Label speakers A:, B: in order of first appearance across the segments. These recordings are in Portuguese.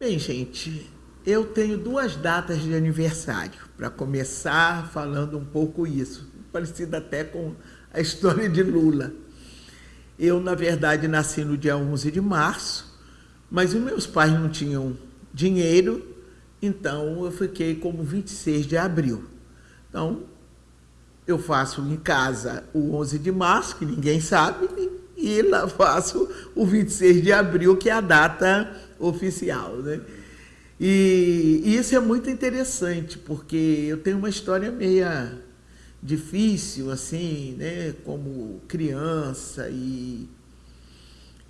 A: Bem, gente, eu tenho duas datas de aniversário, para começar falando um pouco isso, parecido até com a história de Lula. Eu, na verdade, nasci no dia 11 de março, mas os meus pais não tinham dinheiro, então eu fiquei como 26 de abril. Então, eu faço em casa o 11 de março, que ninguém sabe, e lá faço o 26 de abril, que é a data oficial. Né? E, e isso é muito interessante, porque eu tenho uma história meia difícil, assim, né, como criança e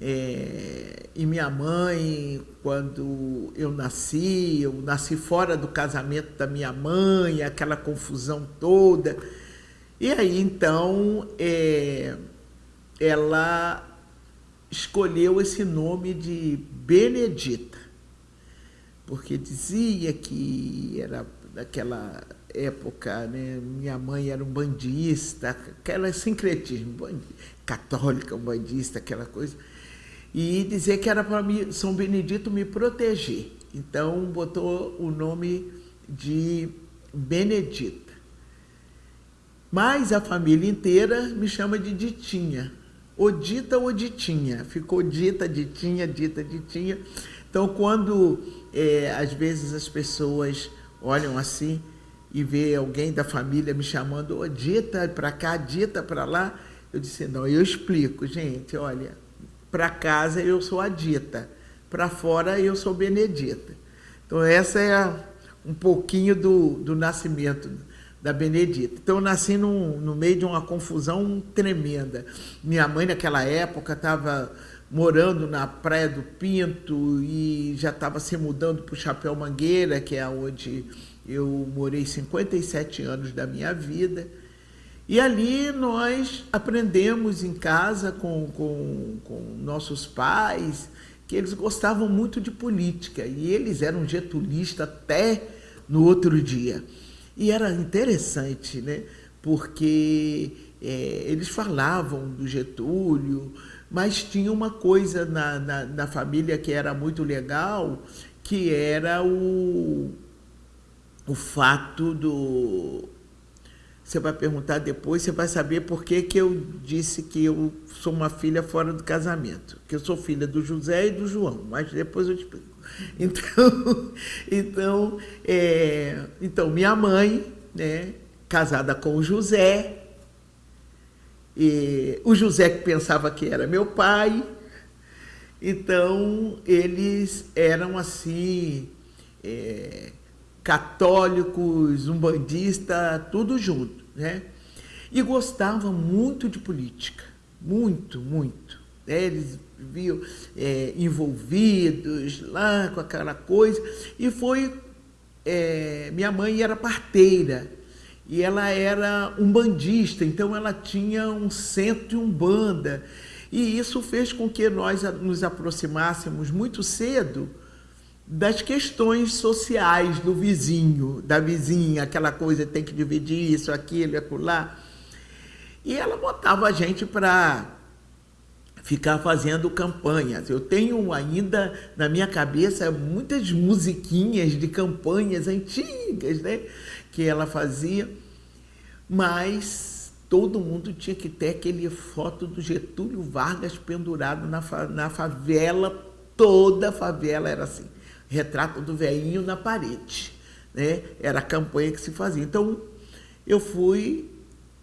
A: é, e minha mãe, quando eu nasci, eu nasci fora do casamento da minha mãe, aquela confusão toda. E aí, então, é, ela escolheu esse nome de Benedita, porque dizia que era daquela época, né, minha mãe era um bandista, aquela sincretismo, católica, um bandista, aquela coisa, e dizer que era para São Benedito me proteger. Então botou o nome de Benedita. Mas a família inteira me chama de Ditinha. Odita ou Ditinha. Ficou dita, Ditinha, dita, Ditinha. Então, quando é, às vezes as pessoas olham assim e vê alguém da família me chamando, oh, dita para cá, dita para lá, eu disse, não, eu explico, gente, olha, para casa eu sou a dita, para fora eu sou Benedita. Então, essa é um pouquinho do, do nascimento da Benedita. Então, eu nasci no meio de uma confusão tremenda. Minha mãe, naquela época, estava morando na Praia do Pinto e já estava se mudando para o Chapéu Mangueira, que é onde eu morei 57 anos da minha vida. E ali nós aprendemos em casa com, com, com nossos pais que eles gostavam muito de política e eles eram getulistas até no outro dia. E era interessante, né? porque é, eles falavam do Getúlio, mas tinha uma coisa na, na, na família que era muito legal, que era o o fato do... Você vai perguntar depois, você vai saber por que, que eu disse que eu sou uma filha fora do casamento. Que eu sou filha do José e do João, mas depois eu te explico. Então, então, é, então minha mãe, né, casada com o José, e o José que pensava que era meu pai, então eles eram assim, é, católicos, umbandistas, tudo junto, né? E gostavam muito de política, muito, muito. Né? Eles viviam é, envolvidos lá com aquela coisa. E foi... É, minha mãe era parteira e ela era um bandista, então ela tinha um centro de umbanda. E isso fez com que nós nos aproximássemos muito cedo das questões sociais do vizinho, da vizinha, aquela coisa, tem que dividir isso, aquilo, lá. E ela botava a gente para ficar fazendo campanhas. Eu tenho ainda na minha cabeça muitas musiquinhas de campanhas antigas, né, que ela fazia, mas todo mundo tinha que ter aquele foto do Getúlio Vargas pendurado na, fa na favela, toda a favela era assim retrato do velhinho na parede. Né? Era a campanha que se fazia. Então, eu fui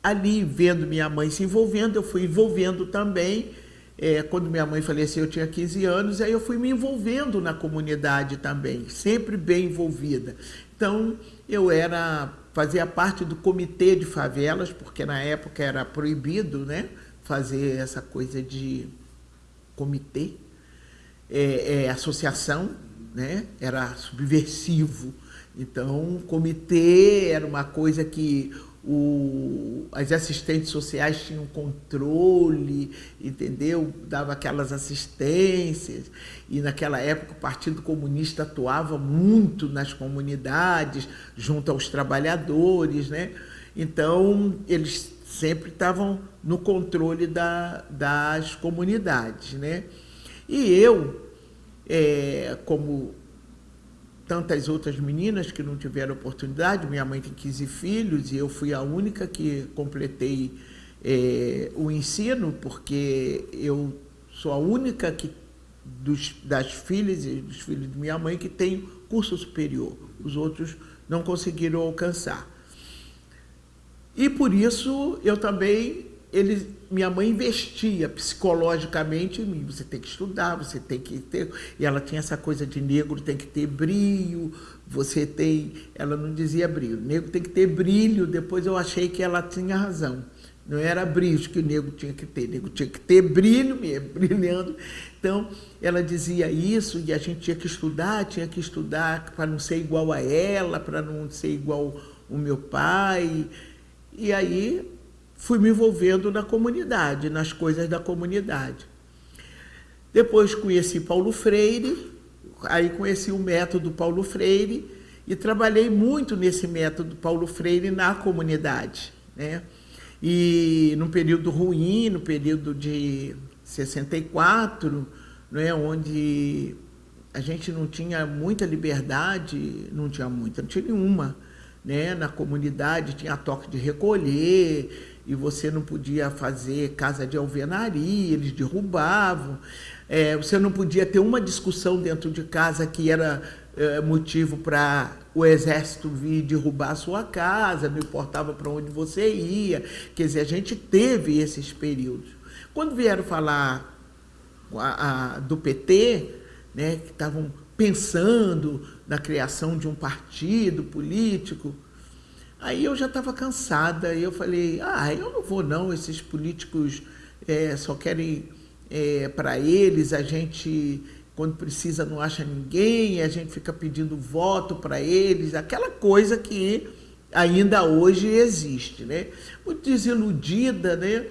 A: ali vendo minha mãe se envolvendo, eu fui envolvendo também. É, quando minha mãe faleceu, eu tinha 15 anos, aí eu fui me envolvendo na comunidade também, sempre bem envolvida. Então, eu era fazia parte do comitê de favelas, porque na época era proibido né, fazer essa coisa de comitê, é, é, associação, né? era subversivo. Então, o comitê era uma coisa que o, as assistentes sociais tinham controle, entendeu? Dava aquelas assistências. E naquela época o Partido Comunista atuava muito nas comunidades, junto aos trabalhadores, né? Então, eles sempre estavam no controle da, das comunidades, né? E eu é, como tantas outras meninas que não tiveram oportunidade. Minha mãe tem 15 filhos e eu fui a única que completei é, o ensino, porque eu sou a única que, dos, das filhas e dos filhos de minha mãe que tem curso superior. Os outros não conseguiram alcançar. E por isso eu também, ele, minha mãe investia psicologicamente em mim. Você tem que estudar, você tem que ter. E ela tinha essa coisa de negro tem que ter brilho, você tem. Ela não dizia brilho, negro tem que ter brilho. Depois eu achei que ela tinha razão. Não era brilho que o negro tinha que ter, o negro tinha que ter brilho mesmo, brilhando. Então, ela dizia isso e a gente tinha que estudar, tinha que estudar para não ser igual a ela, para não ser igual o meu pai. E aí fui me envolvendo na comunidade, nas coisas da comunidade. Depois conheci Paulo Freire, aí conheci o método Paulo Freire e trabalhei muito nesse método Paulo Freire na comunidade, né? E no período ruim, no período de 64, né, onde a gente não tinha muita liberdade, não tinha muita, não tinha nenhuma, né? Na comunidade tinha toque de recolher e você não podia fazer casa de alvenaria, eles derrubavam. É, você não podia ter uma discussão dentro de casa que era é, motivo para o exército vir derrubar a sua casa, não importava para onde você ia. Quer dizer, a gente teve esses períodos. Quando vieram falar a, a, do PT, né, que estavam pensando na criação de um partido político, aí eu já estava cansada. E eu falei, ah, eu não vou não, esses políticos é, só querem é, para eles, a gente quando precisa não acha ninguém, a gente fica pedindo voto para eles, aquela coisa que ainda hoje existe, né? Muito desiludida, né?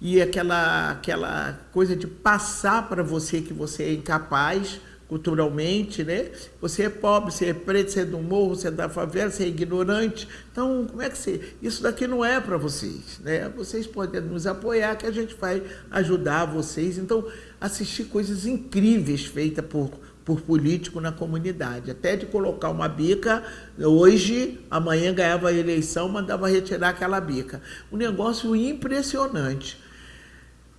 A: E aquela, aquela coisa de passar para você que você é incapaz culturalmente, né? Você é pobre, você é preto, você é do morro, você é da favela, você é ignorante. Então, como é que você... Isso daqui não é para vocês, né? Vocês podem nos apoiar que a gente vai ajudar vocês. Então, assistir coisas incríveis feitas por, por político na comunidade. Até de colocar uma bica, hoje, amanhã ganhava a eleição, mandava retirar aquela bica. Um negócio impressionante.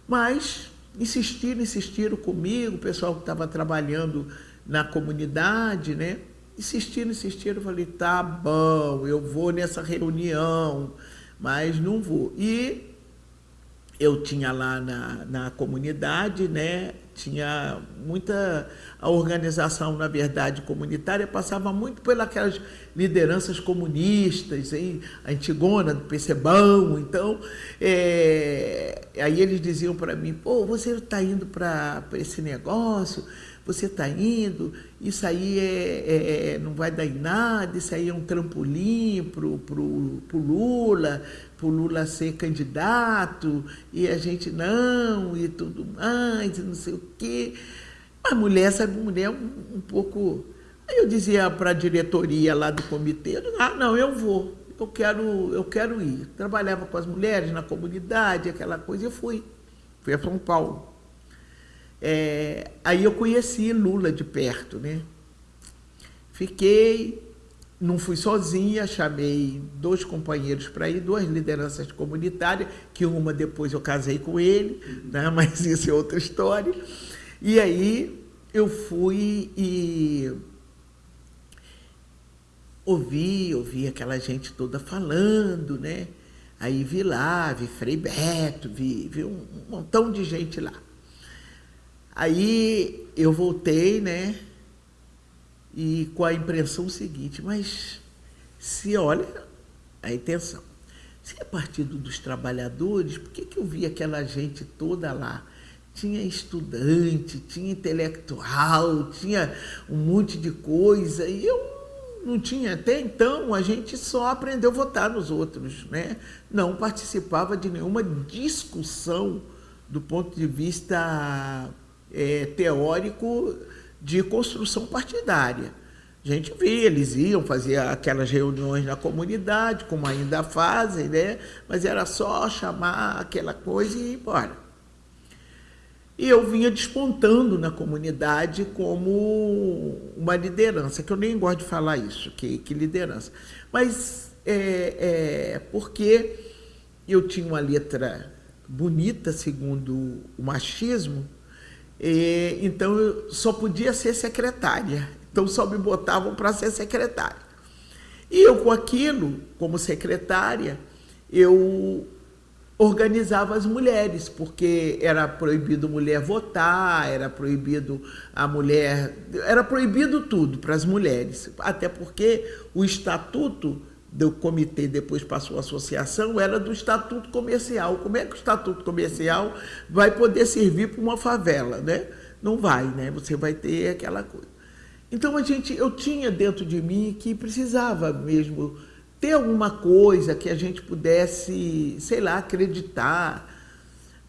A: Mas insistiram, insistiram comigo, o pessoal que estava trabalhando na comunidade, né? Insistiram, insistiram, falei, tá bom, eu vou nessa reunião, mas não vou. E eu tinha lá na, na comunidade, né, tinha muita a organização, na verdade, comunitária passava muito pelas lideranças comunistas, hein? a Antigona do Percebão, então, é, aí eles diziam para mim, pô, você está indo para esse negócio, você está indo, isso aí é, é, é, não vai dar em nada, isso aí é um trampolim para o Lula, para o Lula ser candidato, e a gente não, e tudo mais, e não sei o quê. Mas mulher, sabe, mulher um, um pouco... Aí eu dizia para a diretoria lá do comitê, ah, não, eu vou, eu quero, eu quero ir. Trabalhava com as mulheres na comunidade, aquela coisa, e fui. Fui a São Paulo. É, aí eu conheci Lula de perto, né? Fiquei, não fui sozinha, chamei dois companheiros para ir, duas lideranças comunitárias, que uma depois eu casei com ele, né? mas isso é outra história. E aí eu fui e ouvi, ouvi aquela gente toda falando, né? Aí vi lá, vi Frei Beto, vi, vi um montão de gente lá. Aí eu voltei, né? E com a impressão seguinte, mas se olha a intenção, se é partido dos trabalhadores, por que, que eu vi aquela gente toda lá? Tinha estudante, tinha intelectual, tinha um monte de coisa, e eu não tinha. Até então, a gente só aprendeu a votar nos outros, né? Não participava de nenhuma discussão do ponto de vista é, teórico de construção partidária. A gente via, eles iam fazer aquelas reuniões na comunidade, como ainda fazem, né? mas era só chamar aquela coisa e ir embora. E eu vinha despontando na comunidade como uma liderança, que eu nem gosto de falar isso, que, que liderança. Mas é, é porque eu tinha uma letra bonita, segundo o machismo, e, então eu só podia ser secretária. Então só me botavam para ser secretária. E eu, com aquilo, como secretária, eu organizava as mulheres, porque era proibido mulher votar, era proibido a mulher, era proibido tudo para as mulheres, até porque o estatuto do comitê depois passou a associação era do estatuto comercial. Como é que o estatuto comercial vai poder servir para uma favela, né? Não vai, né? Você vai ter aquela coisa. Então a gente, eu tinha dentro de mim que precisava mesmo ter alguma coisa que a gente pudesse, sei lá, acreditar.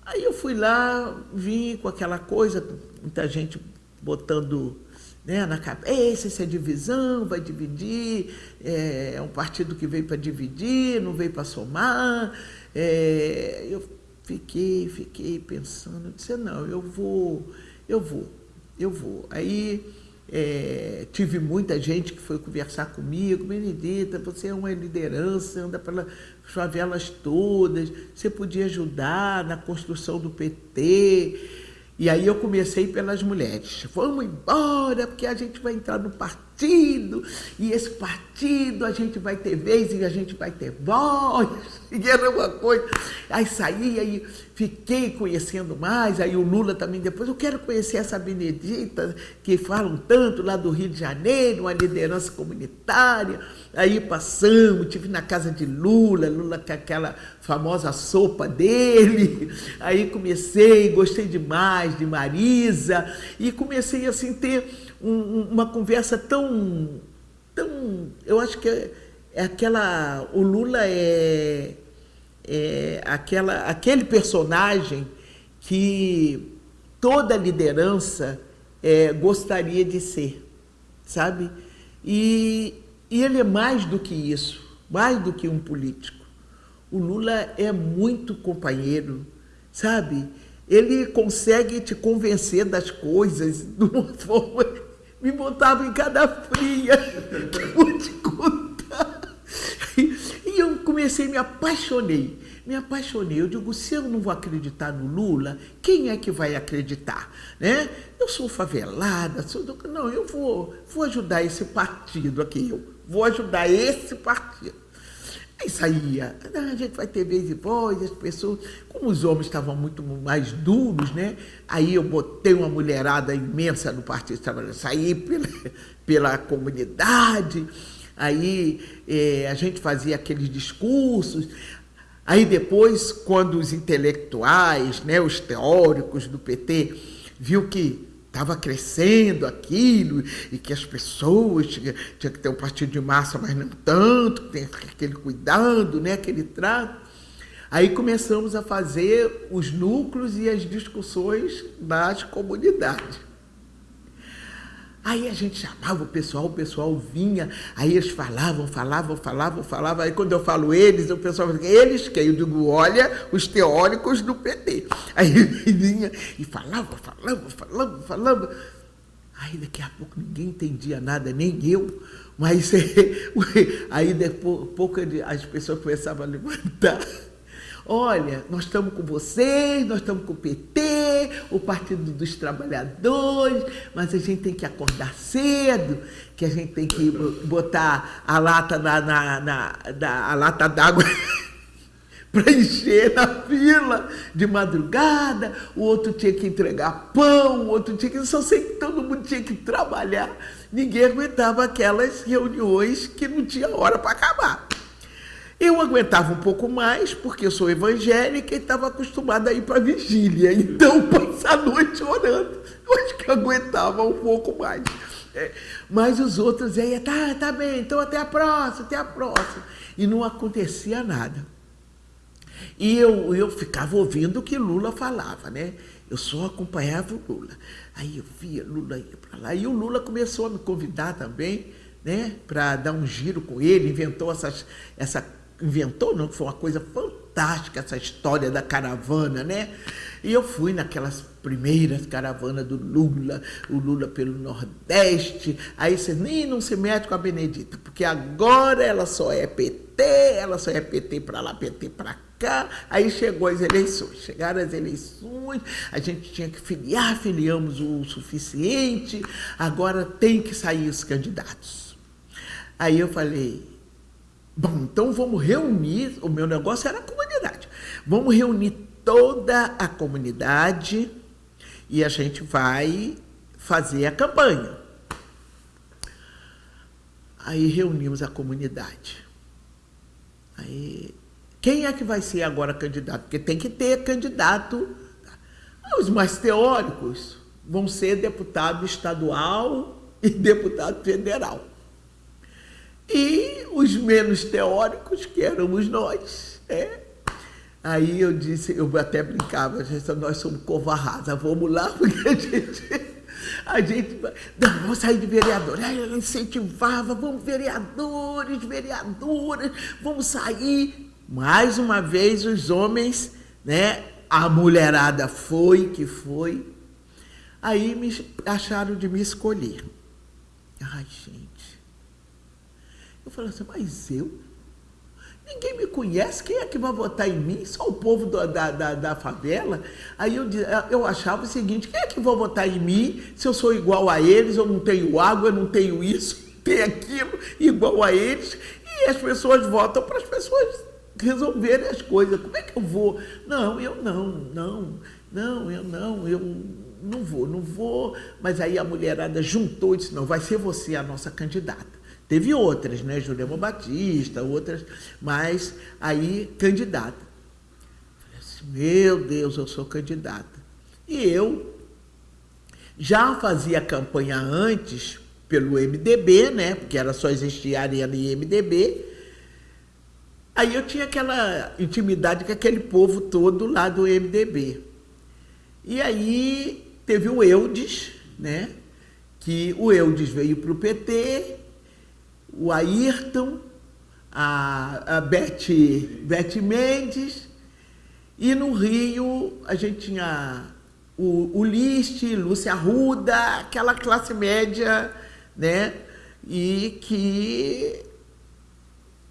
A: Aí eu fui lá, vim com aquela coisa, muita gente botando né, na cabeça, essa é divisão, vai dividir, é, é um partido que veio para dividir, não veio para somar. É, eu fiquei, fiquei pensando, disse, não, eu vou, eu vou, eu vou. Aí é, tive muita gente que foi conversar comigo, Benedita, você é uma liderança, anda pelas favelas todas, você podia ajudar na construção do PT. E aí eu comecei pelas mulheres. Vamos embora, porque a gente vai entrar no partido, e esse partido a gente vai ter vez e a gente vai ter voz, e era uma coisa. Aí saí, aí fiquei conhecendo mais, aí o Lula também depois, eu quero conhecer essa Benedita, que falam tanto lá do Rio de Janeiro, uma liderança comunitária. Aí passamos, tive na casa de Lula, Lula com aquela famosa sopa dele. Aí comecei, gostei demais de Marisa, e comecei assim ter um, uma conversa tão, tão. Eu acho que é, é aquela. O Lula é é, aquela, aquele personagem que toda liderança é, gostaria de ser, sabe? E, e ele é mais do que isso, mais do que um político. O Lula é muito companheiro, sabe? Ele consegue te convencer das coisas de uma forma. Me botava em cada fria, que vou te contar. E eu comecei, me apaixonei me apaixonei. Eu digo, se eu não vou acreditar no Lula, quem é que vai acreditar? Né? Eu sou favelada, sou do... não, eu vou, vou ajudar esse partido aqui, eu vou ajudar esse partido. Aí saía, ah, a gente vai ter vez e voz, as pessoas, como os homens estavam muito mais duros, né? Aí eu botei uma mulherada imensa no Partido Trabalhador, saí pela, pela comunidade, aí eh, a gente fazia aqueles discursos, Aí depois, quando os intelectuais, né, os teóricos do PT, viu que estava crescendo aquilo e que as pessoas tinham, tinha que ter um partido de massa, mas não tanto, tem aquele cuidado, né, aquele trato. Aí começamos a fazer os núcleos e as discussões das comunidades. Aí a gente chamava o pessoal, o pessoal vinha, aí eles falavam, falavam, falavam, falavam. Aí quando eu falo eles, o pessoal fala, eles que eu digo, olha, os teóricos do PT. Aí vinha e falava, falava, falava, falava. Aí daqui a pouco ninguém entendia nada, nem eu. Mas aí depois pouco as pessoas começavam a levantar. Olha, nós estamos com vocês, nós estamos com o PT, o Partido dos Trabalhadores, mas a gente tem que acordar cedo, que a gente tem que botar a lata na, na, na, na a lata d'água para encher na fila de madrugada, o outro tinha que entregar pão, o outro tinha que. Só sei que todo mundo tinha que trabalhar. Ninguém aguentava aquelas reuniões que não tinha hora para acabar. Eu aguentava um pouco mais, porque eu sou evangélica e estava acostumada a ir para vigília. Então, passar a noite orando, eu acho que aguentava um pouco mais. É, mas os outros aí, tá, tá bem, então até a próxima, até a próxima. E não acontecia nada. E eu, eu ficava ouvindo o que Lula falava, né? Eu só acompanhava o Lula. Aí eu via Lula ir para lá. E o Lula começou a me convidar também, né? Para dar um giro com ele, inventou essas, essa inventou, não, foi uma coisa fantástica essa história da caravana, né? E eu fui naquelas primeiras caravanas do Lula, o Lula pelo Nordeste. Aí você nem não se mete com a Benedita, porque agora ela só é PT, ela só é PT para lá, PT para cá. Aí chegou as eleições. Chegaram as eleições, a gente tinha que filiar, filiamos o suficiente, agora tem que sair os candidatos. Aí eu falei, bom, então vamos reunir, o meu negócio era a comunidade, vamos reunir toda a comunidade e a gente vai fazer a campanha. Aí reunimos a comunidade. Aí, quem é que vai ser agora candidato? Porque tem que ter candidato. Os mais teóricos vão ser deputado estadual e deputado federal. E os menos teóricos, que éramos nós, é, Aí eu disse, eu até brincava, nós somos covarrasa, vamos lá, porque a gente, a gente, não, vamos sair de vereador. Aí eu incentivava, vamos vereadores, vereadoras, vamos sair. Mais uma vez os homens, né, a mulherada foi que foi. Aí me acharam de me escolher. Ai, gente. Falei assim, mas eu? Ninguém me conhece, quem é que vai votar em mim? Só o povo da, da, da favela. Aí eu, eu achava o seguinte: quem é que vai votar em mim se eu sou igual a eles? Eu não tenho água, eu não tenho isso, tenho aquilo, igual a eles. E as pessoas votam para as pessoas resolverem as coisas. Como é que eu vou? Não, eu não, não, não, eu não, eu não vou, não vou. Mas aí a mulherada juntou e disse: não, vai ser você a nossa candidata. Teve outras, né? Jurema Batista, outras, mas aí candidata. Falei assim, meu Deus, eu sou candidata. E eu já fazia campanha antes pelo MDB, né? Porque era só existir Arena e MDB. Aí eu tinha aquela intimidade com aquele povo todo lá do MDB. E aí teve o Eudes, né? Que o Eudes veio para o PT o Ayrton, a, a Beth, Mendes, e no Rio a gente tinha o, o List, Lúcia Arruda, aquela classe média, né? E que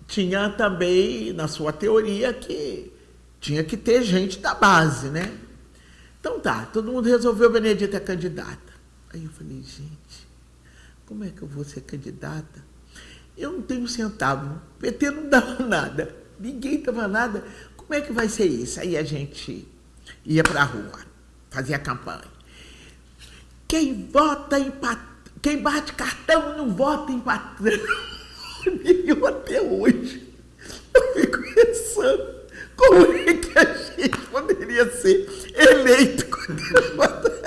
A: tinha também, na sua teoria, que tinha que ter gente da base, né? Então tá, todo mundo resolveu Benedita é candidata. Aí eu falei, gente, como é que eu vou ser candidata eu não tenho um centavo. O PT não dava nada. Ninguém dava nada. Como é que vai ser isso? Aí a gente ia para a rua, fazia campanha. Quem vota em patrão, quem bate cartão não vota em patrão. eu até hoje eu fico pensando como é que a gente poderia ser eleito quando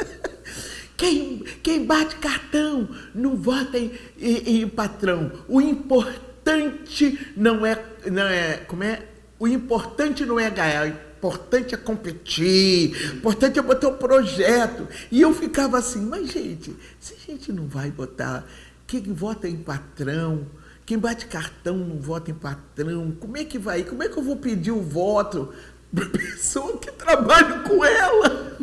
A: quem, quem bate cartão não vota em, em, em patrão. O importante não é, não é. Como é? O importante não é ganhar, o importante é competir, o importante é botar o projeto. E eu ficava assim, mas gente, se a gente não vai botar, quem vota em patrão, quem bate cartão não vota em patrão, como é que vai? Como é que eu vou pedir o voto para pessoa que trabalha com ela.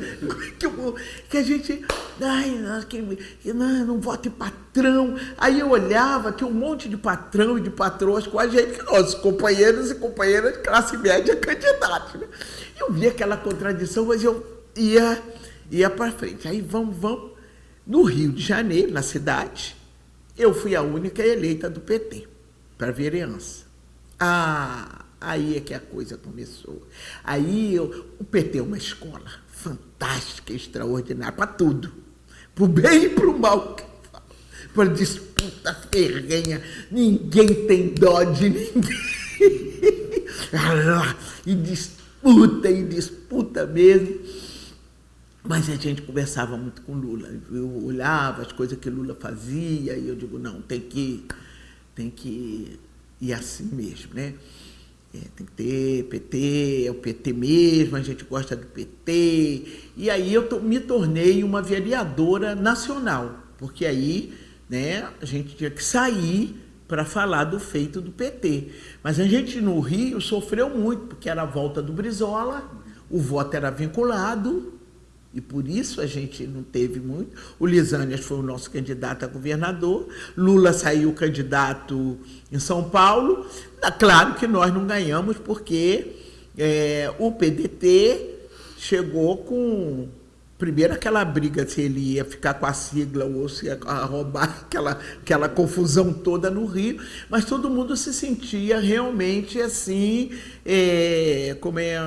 A: Que, eu, que a gente. Ai, que, que, não, não vota em patrão. Aí eu olhava, tinha um monte de patrão e de patroas com a gente, nossos companheiros e companheiras de classe média candidatos. Né? Eu via aquela contradição, mas eu ia, ia para frente. Aí vamos, vamos. No Rio de Janeiro, na cidade, eu fui a única eleita do PT para vereança. Ah, Aí é que a coisa começou. Aí eu, o PT é uma escola fantástica, extraordinária, para tudo. Para o bem e para o mal. Para disputa ferrenha. Ninguém tem dó de ninguém. e disputa, e disputa mesmo. Mas a gente conversava muito com Lula. Eu olhava as coisas que Lula fazia e eu digo, não, tem que, tem que ir assim mesmo, né? É, tem que ter PT, é o PT mesmo, a gente gosta do PT. E aí eu me tornei uma vereadora nacional, porque aí né, a gente tinha que sair para falar do feito do PT. Mas a gente no Rio sofreu muito, porque era a volta do Brizola, o voto era vinculado, e por isso a gente não teve muito. O Lisânias foi o nosso candidato a governador, Lula saiu candidato em São Paulo. Claro que nós não ganhamos, porque é, o PDT chegou com. Primeiro aquela briga se ele ia ficar com a sigla ou se ia roubar aquela, aquela confusão toda no Rio, mas todo mundo se sentia realmente assim, é, como é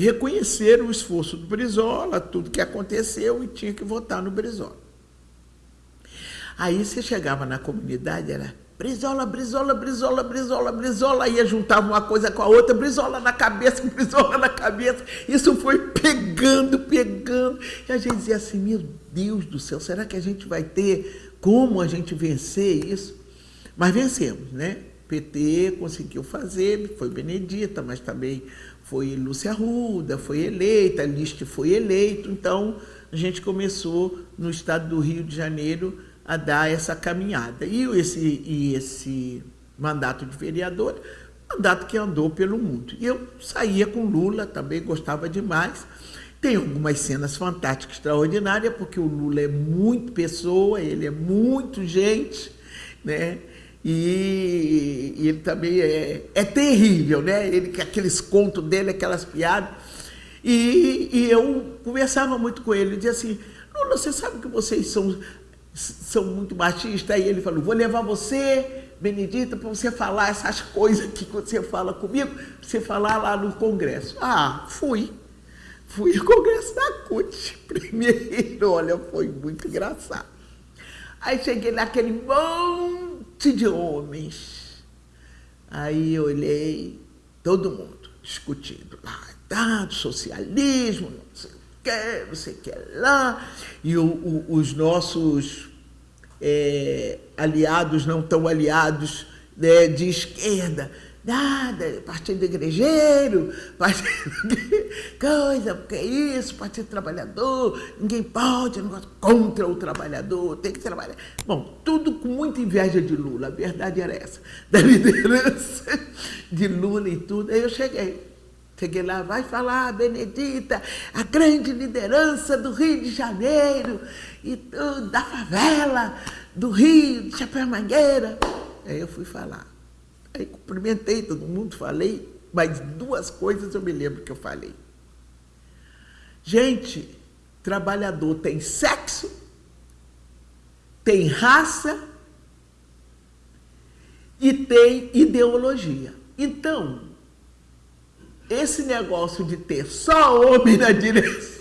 A: reconhecer o esforço do Brizola, tudo que aconteceu e tinha que votar no Brizola. Aí você chegava na comunidade, era Brizola, Brizola, Brizola, Brizola, Brizola, ia juntava uma coisa com a outra, Brizola na cabeça, Brizola na cabeça. Isso foi pegando, pegando. E a gente dizia assim, meu Deus do céu, será que a gente vai ter como a gente vencer isso? Mas vencemos, né? PT conseguiu fazer, foi Benedita, mas também foi Lúcia Ruda, foi eleita, Liste foi eleito, então a gente começou no estado do Rio de Janeiro a dar essa caminhada. E esse, e esse mandato de vereador, mandato que andou pelo mundo. E eu saía com Lula, também gostava demais. Tem algumas cenas fantásticas, extraordinárias, porque o Lula é muito pessoa, ele é muito gente, né? E, e ele também é, é terrível, né? Ele, aqueles contos dele, aquelas piadas. E, e eu conversava muito com ele, dizia assim, Lula, você sabe que vocês são, são muito machistas? Aí ele falou, vou levar você, Benedita, para você falar essas coisas que você fala comigo, para você falar lá no Congresso. Ah, fui. Fui ao Congresso da CUT. Primeiro, olha, foi muito engraçado. Aí cheguei naquele bom monte de homens. Aí eu olhei, todo mundo discutindo lá, tá, socialismo, não sei o que, não sei o que lá, e o, o, os nossos é, aliados, não tão aliados, né, de esquerda, nada, partido igrejeiro, partido coisa, porque é isso, partido trabalhador, ninguém pode, negócio contra o trabalhador, tem que trabalhar. Bom, tudo com muita inveja de Lula, a verdade era essa, da liderança de Lula e tudo. Aí eu cheguei. Cheguei lá, vai falar, Benedita, a grande liderança do Rio de Janeiro, e da favela, do Rio, de Chapéu Mangueira. Aí eu fui falar. Aí cumprimentei todo mundo, falei, mas duas coisas eu me lembro que eu falei. Gente, trabalhador tem sexo, tem raça e tem ideologia. Então, esse negócio de ter só homem na direção,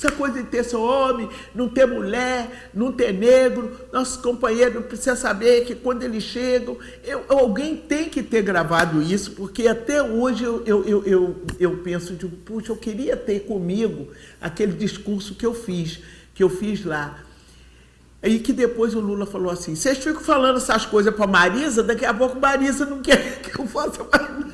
A: essa coisa de ter seu homem, não ter mulher, não ter negro, nossos companheiros precisam saber que quando eles chegam, eu, alguém tem que ter gravado isso, porque até hoje eu, eu, eu, eu, penso, de, puxa, eu queria ter comigo aquele discurso que eu fiz, que eu fiz lá. Aí que depois o Lula falou assim, vocês ficam falando essas coisas para Marisa, daqui a pouco Marisa não quer que eu faça mais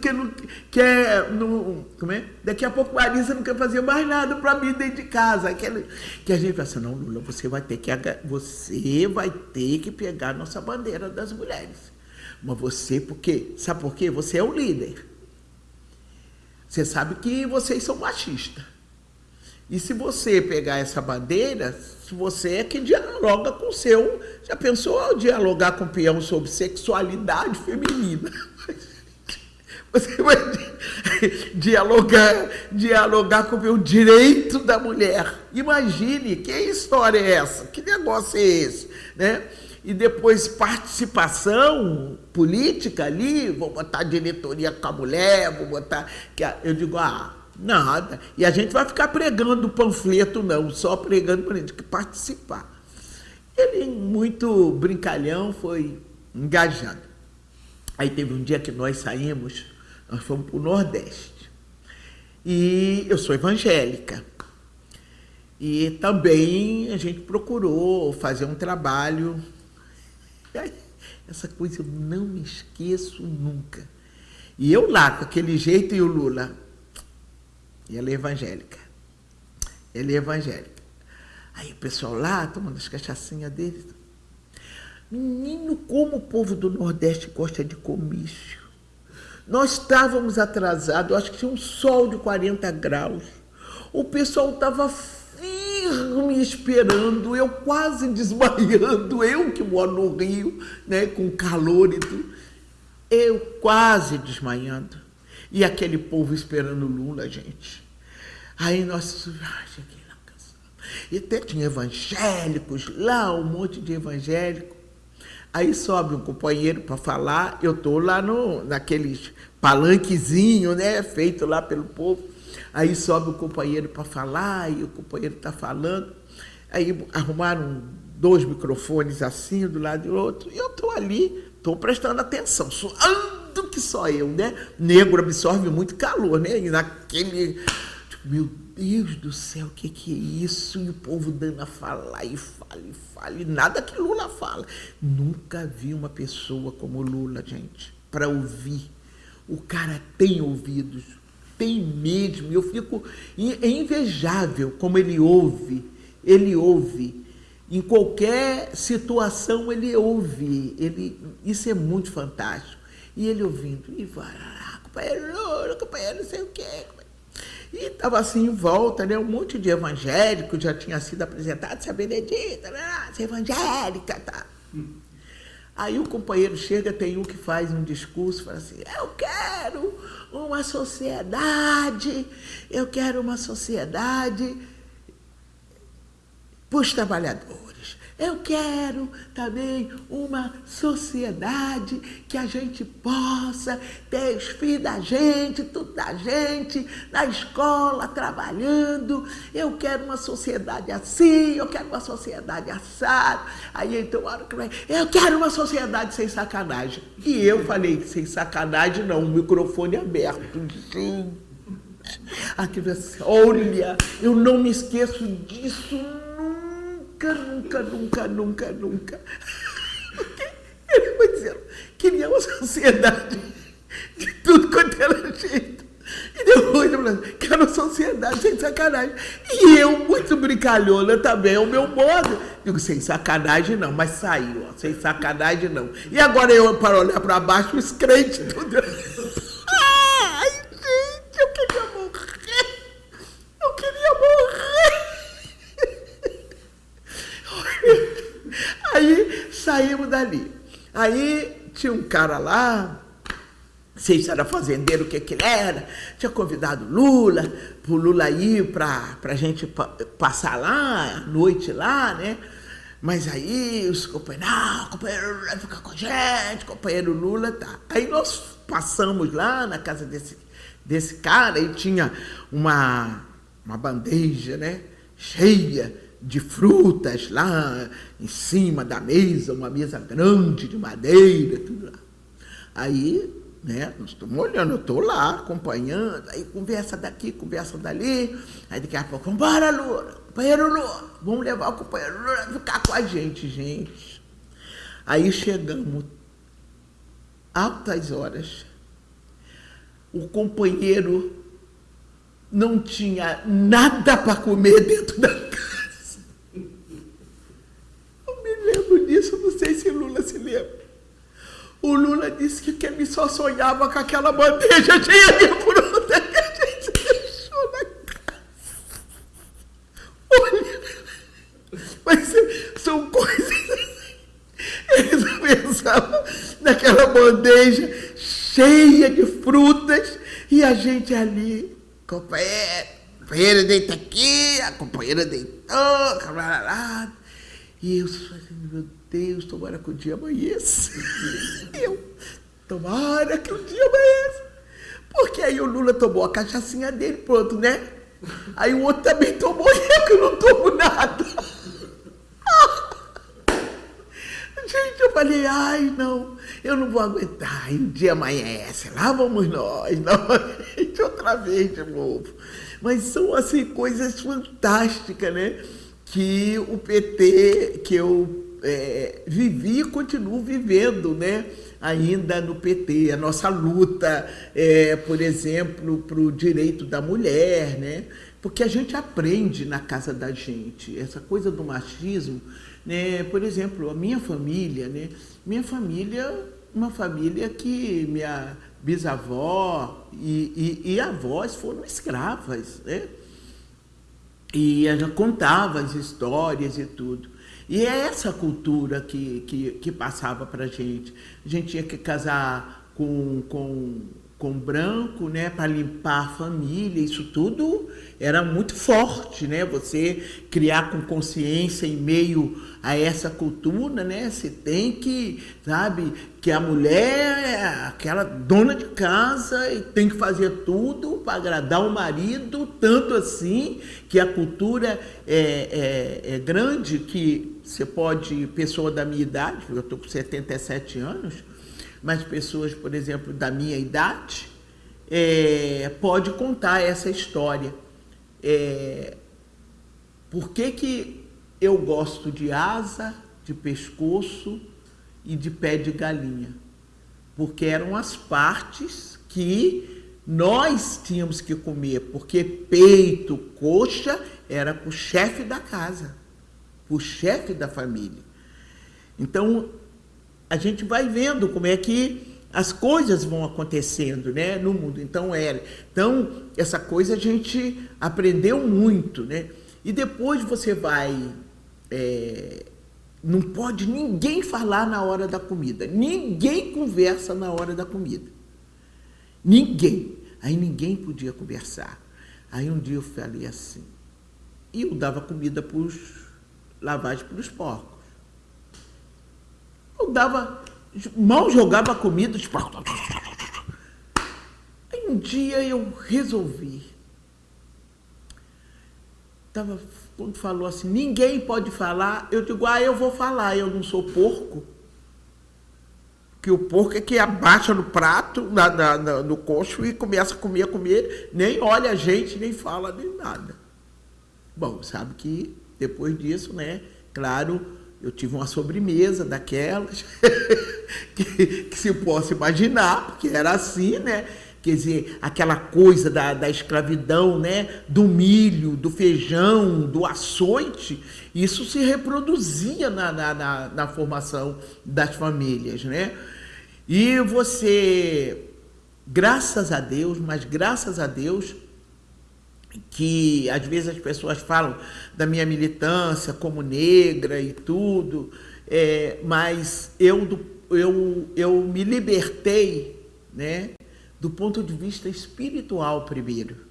A: que não quer. Não, como é? Daqui a pouco Marisa não quer fazer mais nada para mim dentro de casa. Aquele, que a gente fala assim, não, Lula, você vai ter que você vai ter que pegar a nossa bandeira das mulheres. Mas você, por quê? Sabe por quê? Você é o líder. Você sabe que vocês são machistas. E se você pegar essa bandeira, se você é que dialoga com o seu. Já pensou dialogar com o peão sobre sexualidade feminina? Você vai dialogar, dialogar com o direito da mulher. Imagine, que história é essa? Que negócio é esse? Né? E depois participação política ali, vou botar diretoria com a mulher, vou botar... Eu digo, ah, nada. E a gente vai ficar pregando panfleto, não, só pregando para gente que participar. Ele, muito brincalhão, foi engajado. Aí teve um dia que nós saímos nós fomos para o Nordeste. E eu sou evangélica. E também a gente procurou fazer um trabalho. Essa coisa eu não me esqueço nunca. E eu lá, com aquele jeito, e o Lula. E ela é evangélica. Ele é evangélica. Aí o pessoal lá, tomando as cachaçinhas deles. Menino, como o povo do Nordeste gosta de comício. Nós estávamos atrasados, acho que tinha um sol de 40 graus. O pessoal estava firme esperando, eu quase desmaiando, eu que moro no Rio, né, com calor e tudo. Eu quase desmaiando. E aquele povo esperando Lula, gente. Aí nós. Ai, cheguei lá cansado. E até tinha evangélicos lá, um monte de evangélicos. Aí sobe um companheiro para falar, eu estou lá no, naqueles palanquezinho, né, feito lá pelo povo. Aí sobe o companheiro para falar, e o companheiro está falando. Aí arrumaram dois microfones assim, do lado do outro, e eu estou ali, estou prestando atenção, suando que só eu, né? Negro absorve muito calor, né? E naquele. Tipo, meu Deus do céu, o que, que é isso? E o povo dando a falar, e fala, e fala, e nada que Lula fala. Nunca vi uma pessoa como Lula, gente, para ouvir. O cara tem ouvidos, tem mesmo. Eu fico. É invejável como ele ouve. Ele ouve. Em qualquer situação ele ouve. Ele, isso é muito fantástico. E ele ouvindo. E vai, companheiro Lula, companheiro não sei o quê. E estava assim em volta, né? Um monte de evangélico já tinha sido apresentado, Benedita, né? essa evangélica, tá? Aí o companheiro chega, tem um que faz um discurso, fala assim, eu quero uma sociedade, eu quero uma sociedade para os trabalhadores. Eu quero também uma sociedade que a gente possa ter os filhos da gente, tudo da gente, na escola, trabalhando. Eu quero uma sociedade assim, eu quero uma sociedade assada. Aí então, hora que vai, eu quero uma sociedade sem sacanagem. E eu falei, sem sacanagem não, o microfone aberto. Aquilo assim, olha, eu não me esqueço disso nunca, nunca, nunca, nunca, nunca. Ele foi dizendo, queria uma sociedade de tudo quanto era jeito. E depois eu falei, quero uma sociedade sem sacanagem. E eu, muito brincalhona também, é o meu modo. Digo, sem sacanagem não, mas saiu, ó, sem sacanagem não. E agora eu, para olhar para baixo, os crentes tudo. Ai, gente, eu queria morrer. Eu queria morrer. Aí saímos dali. Aí tinha um cara lá, não sei se era fazendeiro, o que que era, tinha convidado Lula, o Lula ir para a gente passar lá, à noite lá, né? Mas aí os companheiros, não, companheiro Lula vai ficar com a gente, companheiro Lula, tá. Aí nós passamos lá na casa desse, desse cara e tinha uma, uma bandeja, né? Cheia de frutas lá em cima da mesa, uma mesa grande de madeira, tudo lá. Aí, né, nós estamos olhando, eu estou lá acompanhando, aí conversa daqui, conversa dali, aí daqui a pouco, vambora, Lula, companheiro Lula, vamos levar o companheiro Lula ficar com a gente, gente. Aí chegamos, altas horas, o companheiro não tinha nada para comer dentro da casa. não sei se Lula se lembra. O Lula disse que, que ele só sonhava com aquela bandeja cheia de fruta que a gente deixou na casa. Olha, mas são coisas assim. Eles pensavam naquela bandeja cheia de frutas e a gente ali, companheiro, companheira deita aqui, a companheira deitou. E eu meu Deus, tomara que o dia amanheça. eu, tomara que o dia amanheça. Porque aí o Lula tomou a cachaçinha dele, pronto, né? Aí o outro também tomou e eu que não tomo nada. Gente, eu falei, ai, não, eu não vou aguentar. E o dia amanhece, lá vamos nós, novamente, outra vez de novo. Mas são, assim, coisas fantásticas, né? Que o PT, que eu é, vivi e continuo vivendo, né? ainda no PT, a nossa luta, é, por exemplo, para o direito da mulher, né? porque a gente aprende na casa da gente, essa coisa do machismo, né? por exemplo, a minha família, né? minha família uma família que minha bisavó e, e, e avós foram escravas, né? E ela contava as histórias e tudo. E é essa cultura que, que, que passava para a gente. A gente tinha que casar com, com com branco, né, para limpar a família, isso tudo era muito forte, né? Você criar com consciência em meio a essa cultura, né? Você tem que, sabe, que a mulher é aquela dona de casa e tem que fazer tudo para agradar o marido, tanto assim que a cultura é, é, é grande que você pode, pessoa da minha idade, eu estou com 77 anos, mas pessoas, por exemplo, da minha idade, é, pode contar essa história. É, por que, que eu gosto de asa, de pescoço e de pé de galinha? Porque eram as partes que nós tínhamos que comer, porque peito, coxa era para o chefe da casa, para o chefe da família. Então, a gente vai vendo como é que as coisas vão acontecendo né, no mundo. Então, é, então, essa coisa a gente aprendeu muito. Né? E depois você vai. É, não pode ninguém falar na hora da comida. Ninguém conversa na hora da comida. Ninguém. Aí ninguém podia conversar. Aí um dia eu falei assim. E eu dava comida para os lavagem para os porcos. Dava, mal jogava comida. Tipo... Aí um dia eu resolvi. Tava, quando falou assim, ninguém pode falar, eu digo, ah, eu vou falar, eu não sou porco. Que o porco é que abaixa no prato, na, na, na, no coxo e começa a comer, a comer, nem olha a gente, nem fala, nem nada. Bom, sabe que depois disso, né, claro, eu tive uma sobremesa daquelas, que, que, se possa imaginar, porque era assim, né? Quer dizer, aquela coisa da, da escravidão, né? Do milho, do feijão, do açoite, isso se reproduzia na, na, na, na formação das famílias, né? E você, graças a Deus, mas graças a Deus, que às vezes as pessoas falam da minha militância como negra e tudo, é, mas eu, eu, eu me libertei né, do ponto de vista espiritual primeiro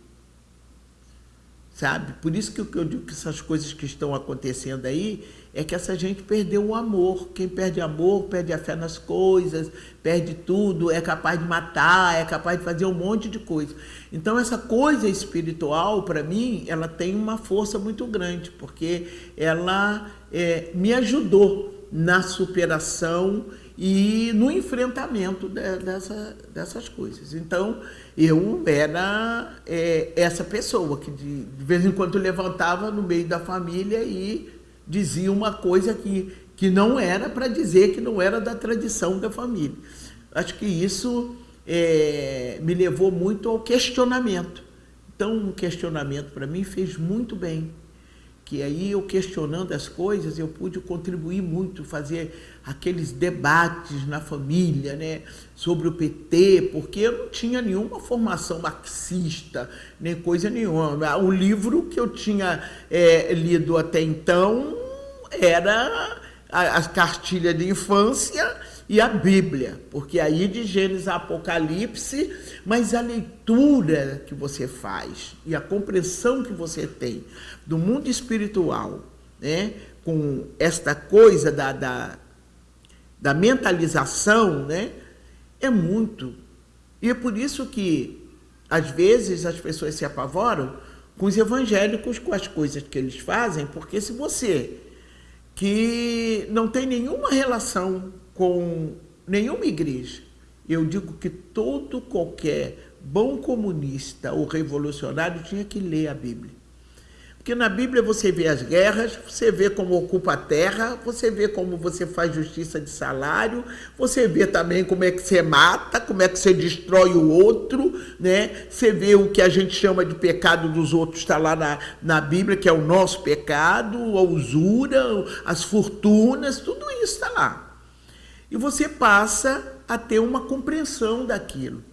A: sabe? Por isso que eu digo que essas coisas que estão acontecendo aí é que essa gente perdeu o amor. Quem perde amor, perde a fé nas coisas, perde tudo, é capaz de matar, é capaz de fazer um monte de coisa. Então essa coisa espiritual, para mim, ela tem uma força muito grande, porque ela é, me ajudou na superação e no enfrentamento de, dessa, dessas coisas. Então, eu era é, essa pessoa que de, de, vez em quando levantava no meio da família e dizia uma coisa que, que não era para dizer que não era da tradição da família. Acho que isso é, me levou muito ao questionamento. Então, o questionamento para mim fez muito bem que aí eu questionando as coisas, eu pude contribuir muito, fazer aqueles debates na família, né, sobre o PT, porque eu não tinha nenhuma formação marxista, nem coisa nenhuma. O livro que eu tinha é, lido até então era a, a cartilha de infância e a Bíblia, porque aí de Gênesis a Apocalipse, mas a leitura que você faz e a compreensão que você tem do mundo espiritual, né, com esta coisa da, da, da mentalização, né, é muito. E é por isso que, às vezes, as pessoas se apavoram com os evangélicos, com as coisas que eles fazem, porque se você que não tem nenhuma relação com nenhuma igreja, eu digo que todo qualquer bom comunista ou revolucionário tinha que ler a Bíblia. Porque na Bíblia você vê as guerras, você vê como ocupa a terra, você vê como você faz justiça de salário, você vê também como é que você mata, como é que você destrói o outro, né? Você vê o que a gente chama de pecado dos outros, está lá na, na Bíblia, que é o nosso pecado, a usura, as fortunas, tudo isso está lá. E você passa a ter uma compreensão daquilo.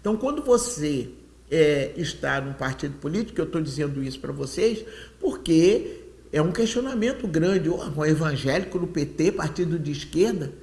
A: Então, quando você é, está num partido político, eu estou dizendo isso para vocês, porque é um questionamento grande. Um evangélico no PT, partido de esquerda,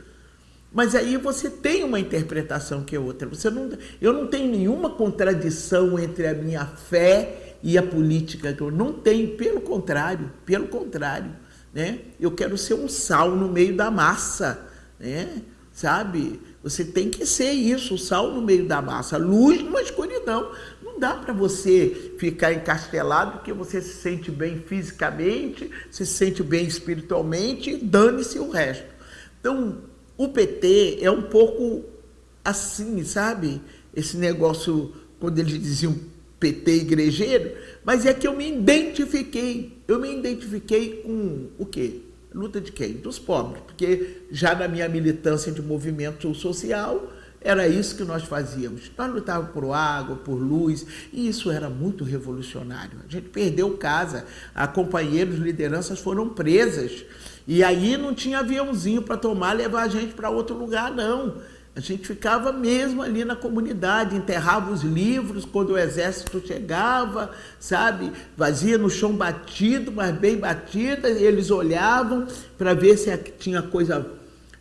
A: mas aí você tem uma interpretação que é outra. Você não, eu não tenho nenhuma contradição entre a minha fé e a política. Eu não tenho, pelo contrário, pelo contrário. Né? Eu quero ser um sal no meio da massa. Né? Sabe? Você tem que ser isso, o sal no meio da massa. Luz numa escuridão. Não dá para você ficar encastelado porque você se sente bem fisicamente, se sente bem espiritualmente, dane-se o resto. Então, o PT é um pouco assim, sabe? Esse negócio, quando eles diziam PT igrejeiro, mas é que eu me identifiquei. Eu me identifiquei com o quê? Luta de quem? Dos pobres. Porque já na minha militância de movimento social, era isso que nós fazíamos. Nós lutávamos por água, por luz, e isso era muito revolucionário. A gente perdeu casa, a companheiros, lideranças foram presas. E aí não tinha aviãozinho para tomar levar a gente para outro lugar, não. A gente ficava mesmo ali na comunidade, enterrava os livros quando o exército chegava, sabe? Vazia no chão batido, mas bem batida, eles olhavam para ver se tinha coisa,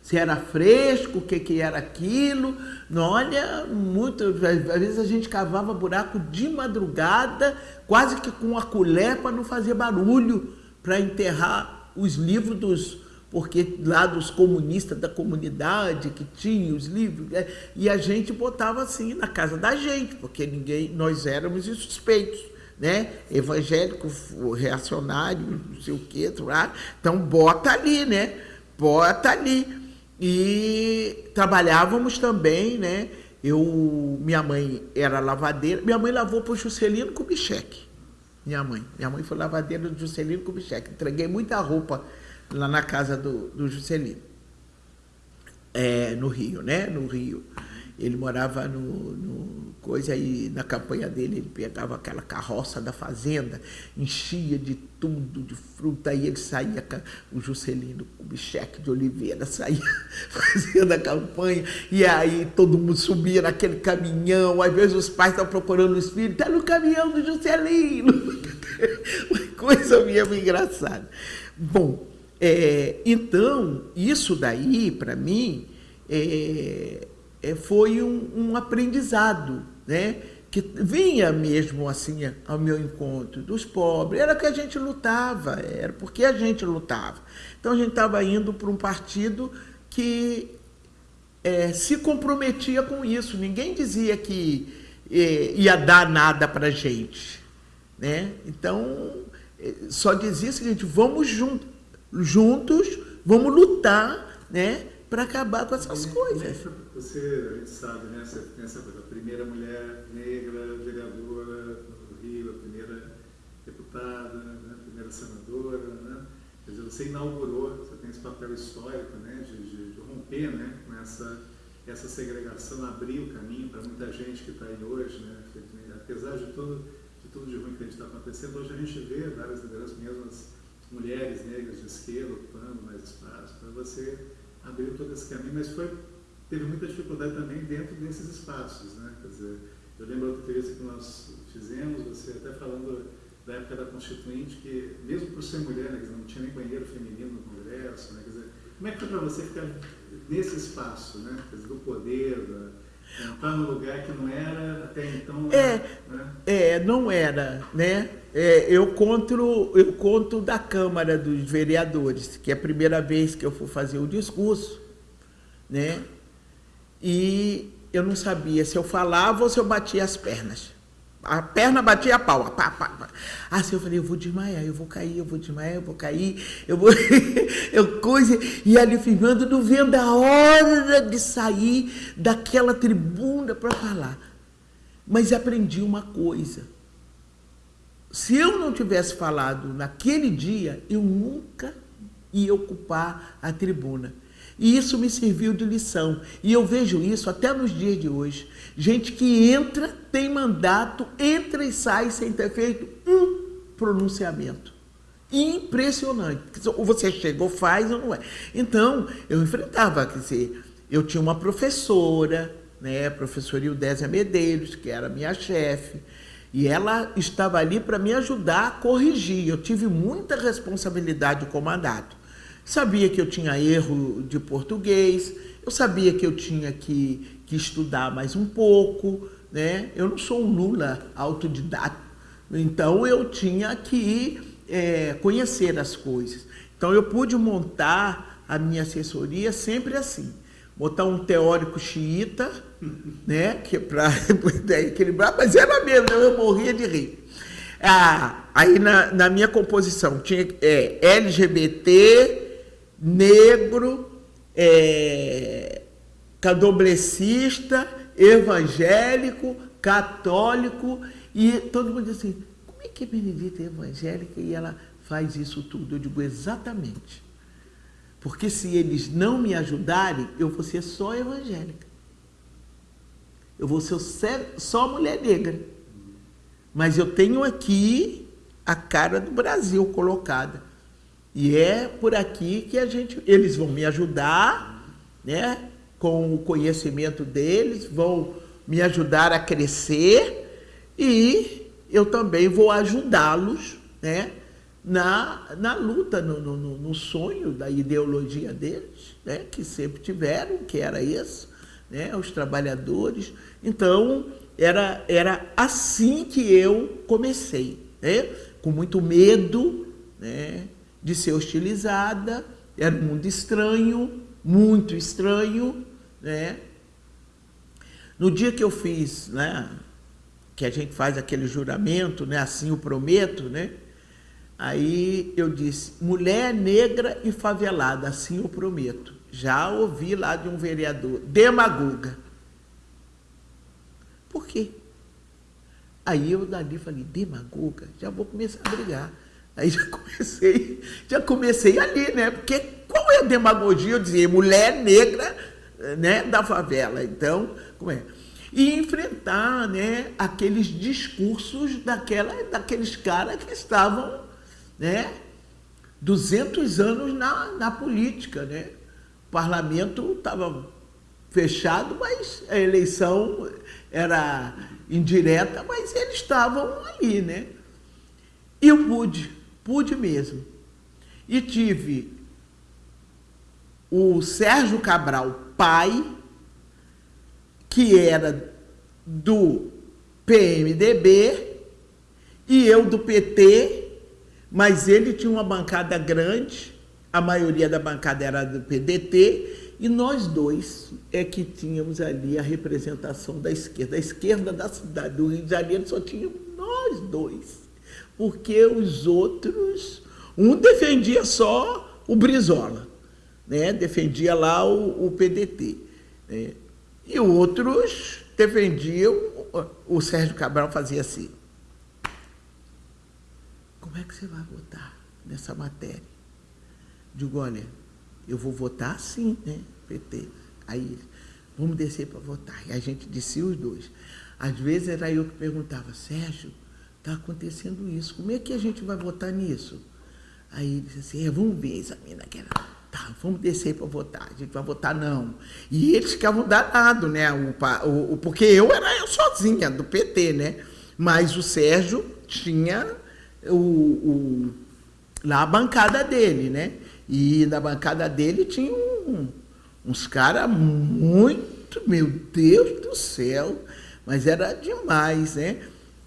A: se era fresco, o que, que era aquilo. Não, olha, muito, às vezes a gente cavava buraco de madrugada, quase que com a colher para não fazer barulho, para enterrar os livros dos, porque lá dos comunistas da comunidade que tinha os livros, né? e a gente botava assim na casa da gente, porque ninguém, nós éramos suspeitos, né? Evangélico, reacionário, não sei o que, então bota ali, né? Bota ali. E trabalhávamos também, né? Eu, minha mãe era lavadeira, minha mãe lavou para o Juscelino Kubitschek. Minha mãe. Minha mãe foi lavadeira do Juscelino Kubitschek. Entreguei muita roupa lá na casa do, do Juscelino. É, no Rio, né? No Rio. Ele morava no, no coisa aí, na campanha dele, ele pegava aquela carroça da fazenda, enchia de tudo, de fruta, aí ele saía, o Juscelino, o Bicheque de Oliveira, saía fazendo a campanha, e aí todo mundo subia naquele caminhão, às vezes os pais estavam procurando os filhos, está no caminhão do Juscelino. Uma coisa mesmo engraçada. Bom, é, então, isso daí, para mim, é, é, foi um, um, aprendizado, né? que vinha mesmo assim ao meu encontro dos pobres, era que a gente lutava, era porque a gente lutava. Então a gente estava indo para um partido que é, se comprometia com isso, ninguém dizia que é, ia dar nada para a gente. Né? Então, é, só dizia o seguinte, vamos juntos, juntos vamos lutar né, para acabar com essas coisas.
B: Você, a gente sabe, né? Você pensa a primeira mulher negra vereadora no Rio, a primeira deputada, né? a primeira senadora, né? Quer dizer, você inaugurou, você tem esse papel histórico, né? De, de, de romper, né? Com essa, essa segregação, abrir o caminho para muita gente que está aí hoje, né? Apesar de tudo, de tudo de ruim que a gente está acontecendo, hoje a gente vê várias lideranças, mesmo as mulheres negras de esquerda ocupando mais espaço, para você abrir todo esse caminho, mas foi teve muita dificuldade também dentro desses espaços, né? Quer dizer, eu lembro outra entrevista que nós fizemos, você até falando da época da Constituinte, que mesmo por ser mulher, né, não tinha nem banheiro feminino no Congresso, né? Quer dizer, como é que foi para você ficar nesse espaço, né? Dizer, do poder, da, entrar num lugar que não era até então.
A: É, né? é não era, né? É, eu conto eu conto da Câmara dos Vereadores, que é a primeira vez que eu fui fazer o discurso, né? e eu não sabia se eu falava ou se eu batia as pernas. A perna batia a pau. Pá, pá, pá. Assim eu falei, eu vou desmaiar, eu vou cair, eu vou desmaiar, eu vou cair, eu vou. eu coisa. E ali filmando, não vendo a hora de sair daquela tribuna para falar. Mas aprendi uma coisa. Se eu não tivesse falado naquele dia, eu nunca ia ocupar a tribuna. E isso me serviu de lição. E eu vejo isso até nos dias de hoje. Gente que entra, tem mandato, entra e sai sem ter feito um pronunciamento. Impressionante. Ou você chega ou faz ou não é. Então, eu enfrentava, quer dizer, eu tinha uma professora, né, professora Ildésia Medeiros, que era minha chefe, e ela estava ali para me ajudar a corrigir. Eu tive muita responsabilidade como mandato. Sabia que eu tinha erro de português, eu sabia que eu tinha que, que estudar mais um pouco, né? Eu não sou um Lula autodidata, então eu tinha que é, conhecer as coisas. Então eu pude montar a minha assessoria sempre assim, botar um teórico xiita, né, que é para equilibrar, mas era mesmo, eu morria de rir. Ah, aí na, na minha composição tinha é, LGBT, negro, é, candomblessista, evangélico, católico, e todo mundo diz assim, como é que a Benedita é evangélica e ela faz isso tudo? Eu digo, exatamente. Porque se eles não me ajudarem, eu vou ser só evangélica. Eu vou ser só mulher negra. Mas eu tenho aqui a cara do Brasil colocada. E é por aqui que a gente, eles vão me ajudar, né? Com o conhecimento deles, vão me ajudar a crescer e eu também vou ajudá-los, né? Na, na luta, no, no, no sonho da ideologia deles, né? Que sempre tiveram, que era isso, né? Os trabalhadores. Então, era, era assim que eu comecei, né? Com muito medo, né? De ser hostilizada, era um mundo estranho, muito estranho, né? No dia que eu fiz, né, que a gente faz aquele juramento, né, assim eu prometo, né? Aí eu disse, mulher negra e favelada, assim eu prometo. Já ouvi lá de um vereador, demagoga. Por quê? Aí eu dali falei, demagoga, já vou começar a brigar. Aí já comecei, já comecei ali, né? Porque qual é a demagogia? Eu dizia, mulher negra né, da favela. Então, como é? E enfrentar né, aqueles discursos daquela, daqueles caras que estavam né, 200 anos na, na política. Né? O parlamento estava fechado, mas a eleição era indireta, mas eles estavam ali. Né? E eu pude Pude mesmo. E tive o Sérgio Cabral, pai, que era do PMDB, e eu do PT, mas ele tinha uma bancada grande, a maioria da bancada era do PDT, e nós dois é que tínhamos ali a representação da esquerda. A esquerda da cidade do Rio de Janeiro só tínhamos nós dois porque os outros, um defendia só o Brizola, né? defendia lá o, o PDT, né? e outros defendiam, o Sérgio Cabral fazia assim, como é que você vai votar nessa matéria? Digo, olha, eu vou votar sim, né, PT. Aí, vamos descer para votar. E a gente descia os dois. Às vezes era eu que perguntava, Sérgio, está acontecendo isso. Como é que a gente vai votar nisso? Aí disse assim, é, vamos ver, examina aquela. Tá, vamos descer para votar. A gente vai votar não. E eles ficavam danados, né? O, o, porque eu era eu sozinha, do PT, né? Mas o Sérgio tinha o, o, lá a bancada dele, né? E na bancada dele tinha um, uns caras muito, meu Deus do céu, mas era demais, né?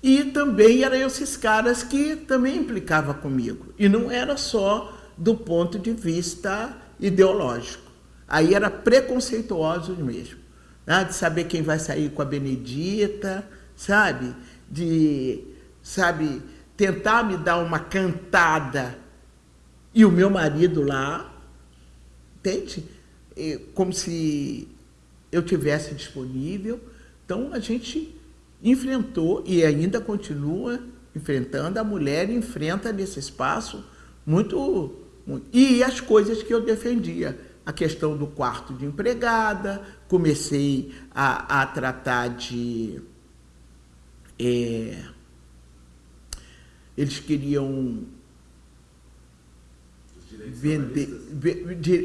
A: E também eram esses caras que também implicavam comigo. E não era só do ponto de vista ideológico. Aí era preconceituoso mesmo. Né? De saber quem vai sair com a Benedita, sabe? De, sabe, tentar me dar uma cantada e o meu marido lá, entende? Como se eu tivesse disponível. Então a gente enfrentou e ainda continua enfrentando, a mulher enfrenta nesse espaço muito, muito, E as coisas que eu defendia, a questão do quarto de empregada, comecei a, a tratar de... É, eles queriam vender,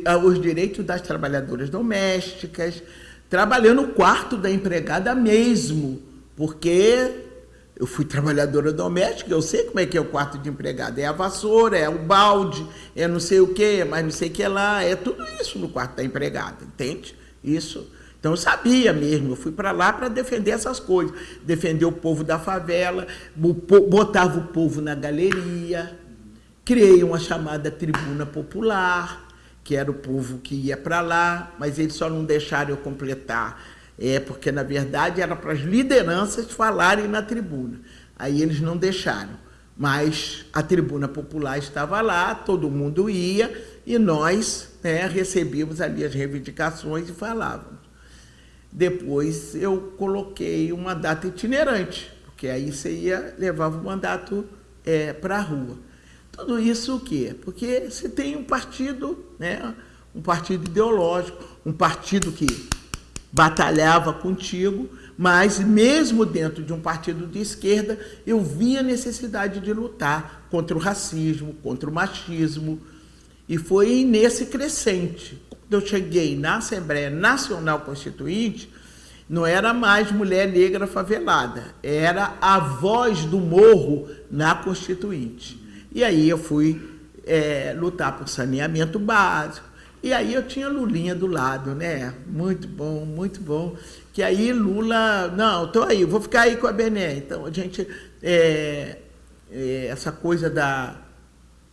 A: ah, os direitos das trabalhadoras domésticas, trabalhando no quarto da empregada mesmo, porque eu fui trabalhadora doméstica, eu sei como é que é o quarto de empregada. É a vassoura, é o balde, é não sei o que, mas não sei o que lá, é tudo isso no quarto da empregada, entende? Isso. Então eu sabia mesmo, eu fui para lá para defender essas coisas, defender o povo da favela, botava o povo na galeria, criei uma chamada tribuna popular, que era o povo que ia para lá, mas eles só não deixaram eu completar é, porque na verdade era para as lideranças falarem na tribuna. Aí eles não deixaram. Mas a tribuna popular estava lá, todo mundo ia e nós né, recebíamos ali as reivindicações e falávamos. Depois eu coloquei uma data itinerante, porque aí você ia, levava o mandato é, para a rua. Tudo isso o quê? Porque você tem um partido, né, um partido ideológico, um partido que batalhava contigo, mas mesmo dentro de um partido de esquerda, eu via a necessidade de lutar contra o racismo, contra o machismo, e foi nesse crescente. Quando eu cheguei na Assembleia Nacional Constituinte, não era mais mulher negra favelada, era a voz do morro na Constituinte. E aí eu fui é, lutar por saneamento básico, e aí eu tinha Lulinha do lado, né? Muito bom, muito bom. Que aí Lula, não, estou aí, vou ficar aí com a Bené. Então a gente, é, é, essa coisa da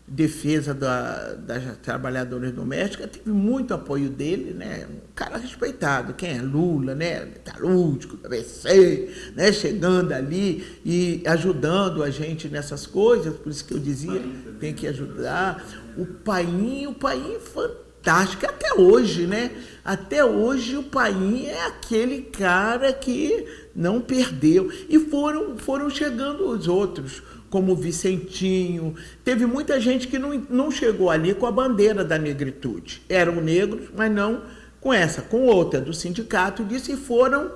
A: defesa da, das trabalhadoras domésticas teve muito apoio dele, né? Um cara respeitado, quem é Lula, né? Metalúrgico, ABC, né? Chegando ali e ajudando a gente nessas coisas, por isso que eu dizia, tem que ajudar. O painho, o painho fantástico fantástica até hoje, né? Até hoje o Paim é aquele cara que não perdeu. E foram, foram chegando os outros, como o Vicentinho. Teve muita gente que não, não chegou ali com a bandeira da negritude. Eram negros, mas não com essa, com outra do sindicato disse e foram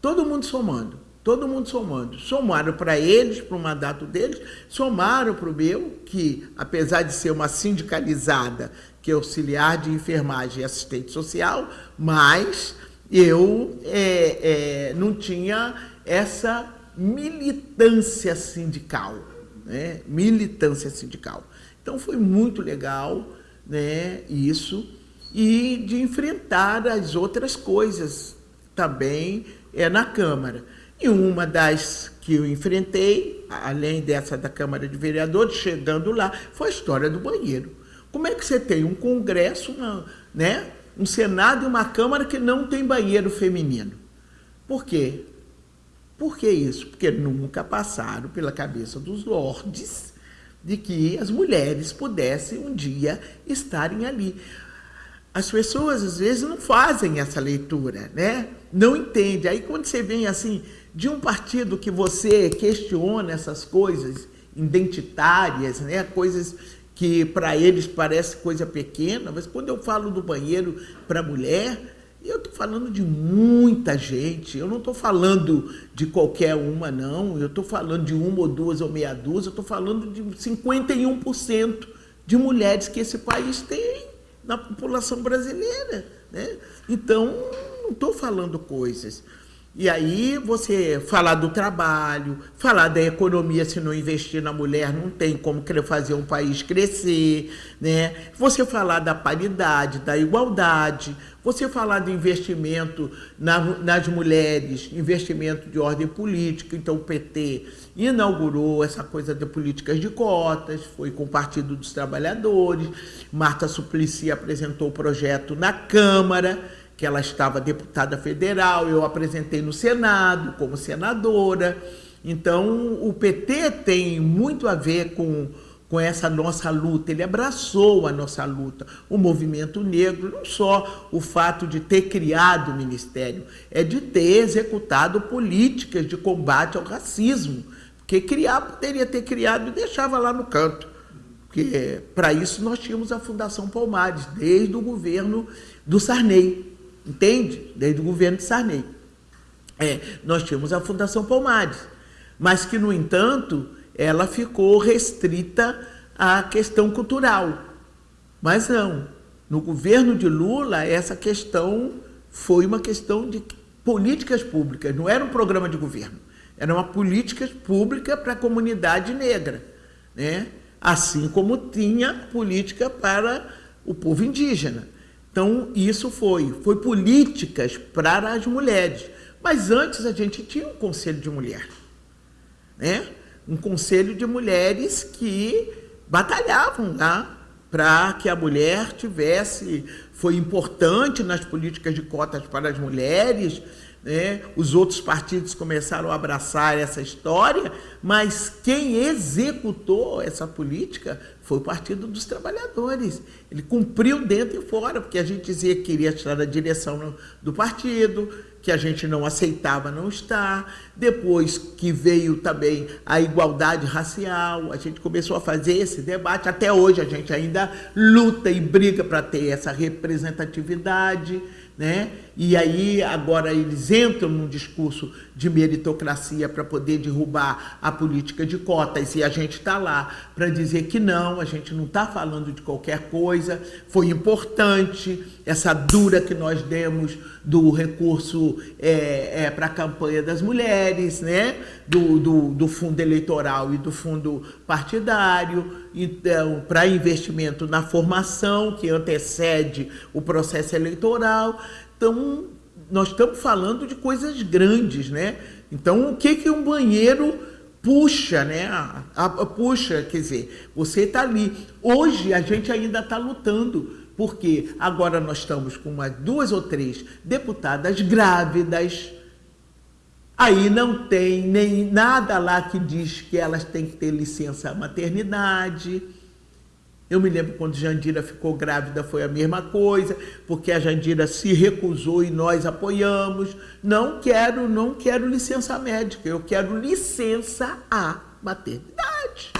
A: todo mundo somando. Todo mundo somando. Somaram para eles, para o mandato deles, somaram para o meu, que apesar de ser uma sindicalizada, que é auxiliar de enfermagem e assistente social, mas eu é, é, não tinha essa militância sindical, né? militância sindical. Então foi muito legal né, isso, e de enfrentar as outras coisas também é, na Câmara. E uma das que eu enfrentei, além dessa da Câmara de Vereadores, chegando lá, foi a história do banheiro. Como é que você tem um Congresso, uma, né, um Senado e uma Câmara que não tem banheiro feminino? Por quê? Por que isso? Porque nunca passaram pela cabeça dos lordes de que as mulheres pudessem um dia estarem ali. As pessoas às vezes não fazem essa leitura, né? Não entende. Aí quando você vem assim de um partido que você questiona essas coisas identitárias, né? Coisas que para eles parece coisa pequena, mas quando eu falo do banheiro para mulher, eu estou falando de muita gente, eu não estou falando de qualquer uma, não, eu estou falando de uma ou duas ou meia dúzia, eu estou falando de 51% de mulheres que esse país tem na população brasileira. Né? Então, não estou falando coisas. E aí você falar do trabalho, falar da economia, se não investir na mulher, não tem como fazer um país crescer, né? Você falar da paridade, da igualdade, você falar do investimento na, nas mulheres, investimento de ordem política. Então o PT inaugurou essa coisa de políticas de cotas, foi com o Partido dos Trabalhadores, Marta Suplicy apresentou o projeto na Câmara, que ela estava deputada federal, eu apresentei no Senado como senadora. Então, o PT tem muito a ver com, com essa nossa luta, ele abraçou a nossa luta. O movimento negro, não só o fato de ter criado o ministério, é de ter executado políticas de combate ao racismo. Porque criar, poderia ter criado e deixava lá no canto. Porque para isso nós tínhamos a Fundação Palmares, desde o governo do Sarney entende? Desde o governo de Sarney. É, nós tínhamos a Fundação Palmares, mas que, no entanto, ela ficou restrita à questão cultural. Mas não, no governo de Lula, essa questão foi uma questão de políticas públicas, não era um programa de governo, era uma política pública para a comunidade negra, né? assim como tinha política para o povo indígena. Então, isso foi, foi políticas para as mulheres. Mas antes a gente tinha um conselho de mulher, né? um conselho de mulheres que batalhavam lá para que a mulher tivesse, foi importante nas políticas de cotas para as mulheres, né? os outros partidos começaram a abraçar essa história, mas quem executou essa política foi o Partido dos Trabalhadores. Ele cumpriu dentro e fora, porque a gente dizia que queria tirar a direção do partido, que a gente não aceitava não estar. Depois que veio também a igualdade racial, a gente começou a fazer esse debate. Até hoje a gente ainda luta e briga para ter essa representatividade né? E aí agora eles entram num discurso de meritocracia para poder derrubar a política de cotas e a gente está lá para dizer que não, a gente não está falando de qualquer coisa. Foi importante essa dura que nós demos do recurso é, é, para a campanha das mulheres, né? Do, do, do fundo eleitoral e do fundo partidário, então para investimento na formação que antecede o processo eleitoral. Então, nós estamos falando de coisas grandes, né? Então, o que, que um banheiro puxa, né? A, a, puxa, quer dizer, você está ali. Hoje a gente ainda está lutando, porque agora nós estamos com umas duas ou três deputadas grávidas. Aí não tem nem nada lá que diz que elas têm que ter licença maternidade. Eu me lembro quando Jandira ficou grávida foi a mesma coisa, porque a Jandira se recusou e nós apoiamos. Não quero, não quero licença médica, eu quero licença à maternidade.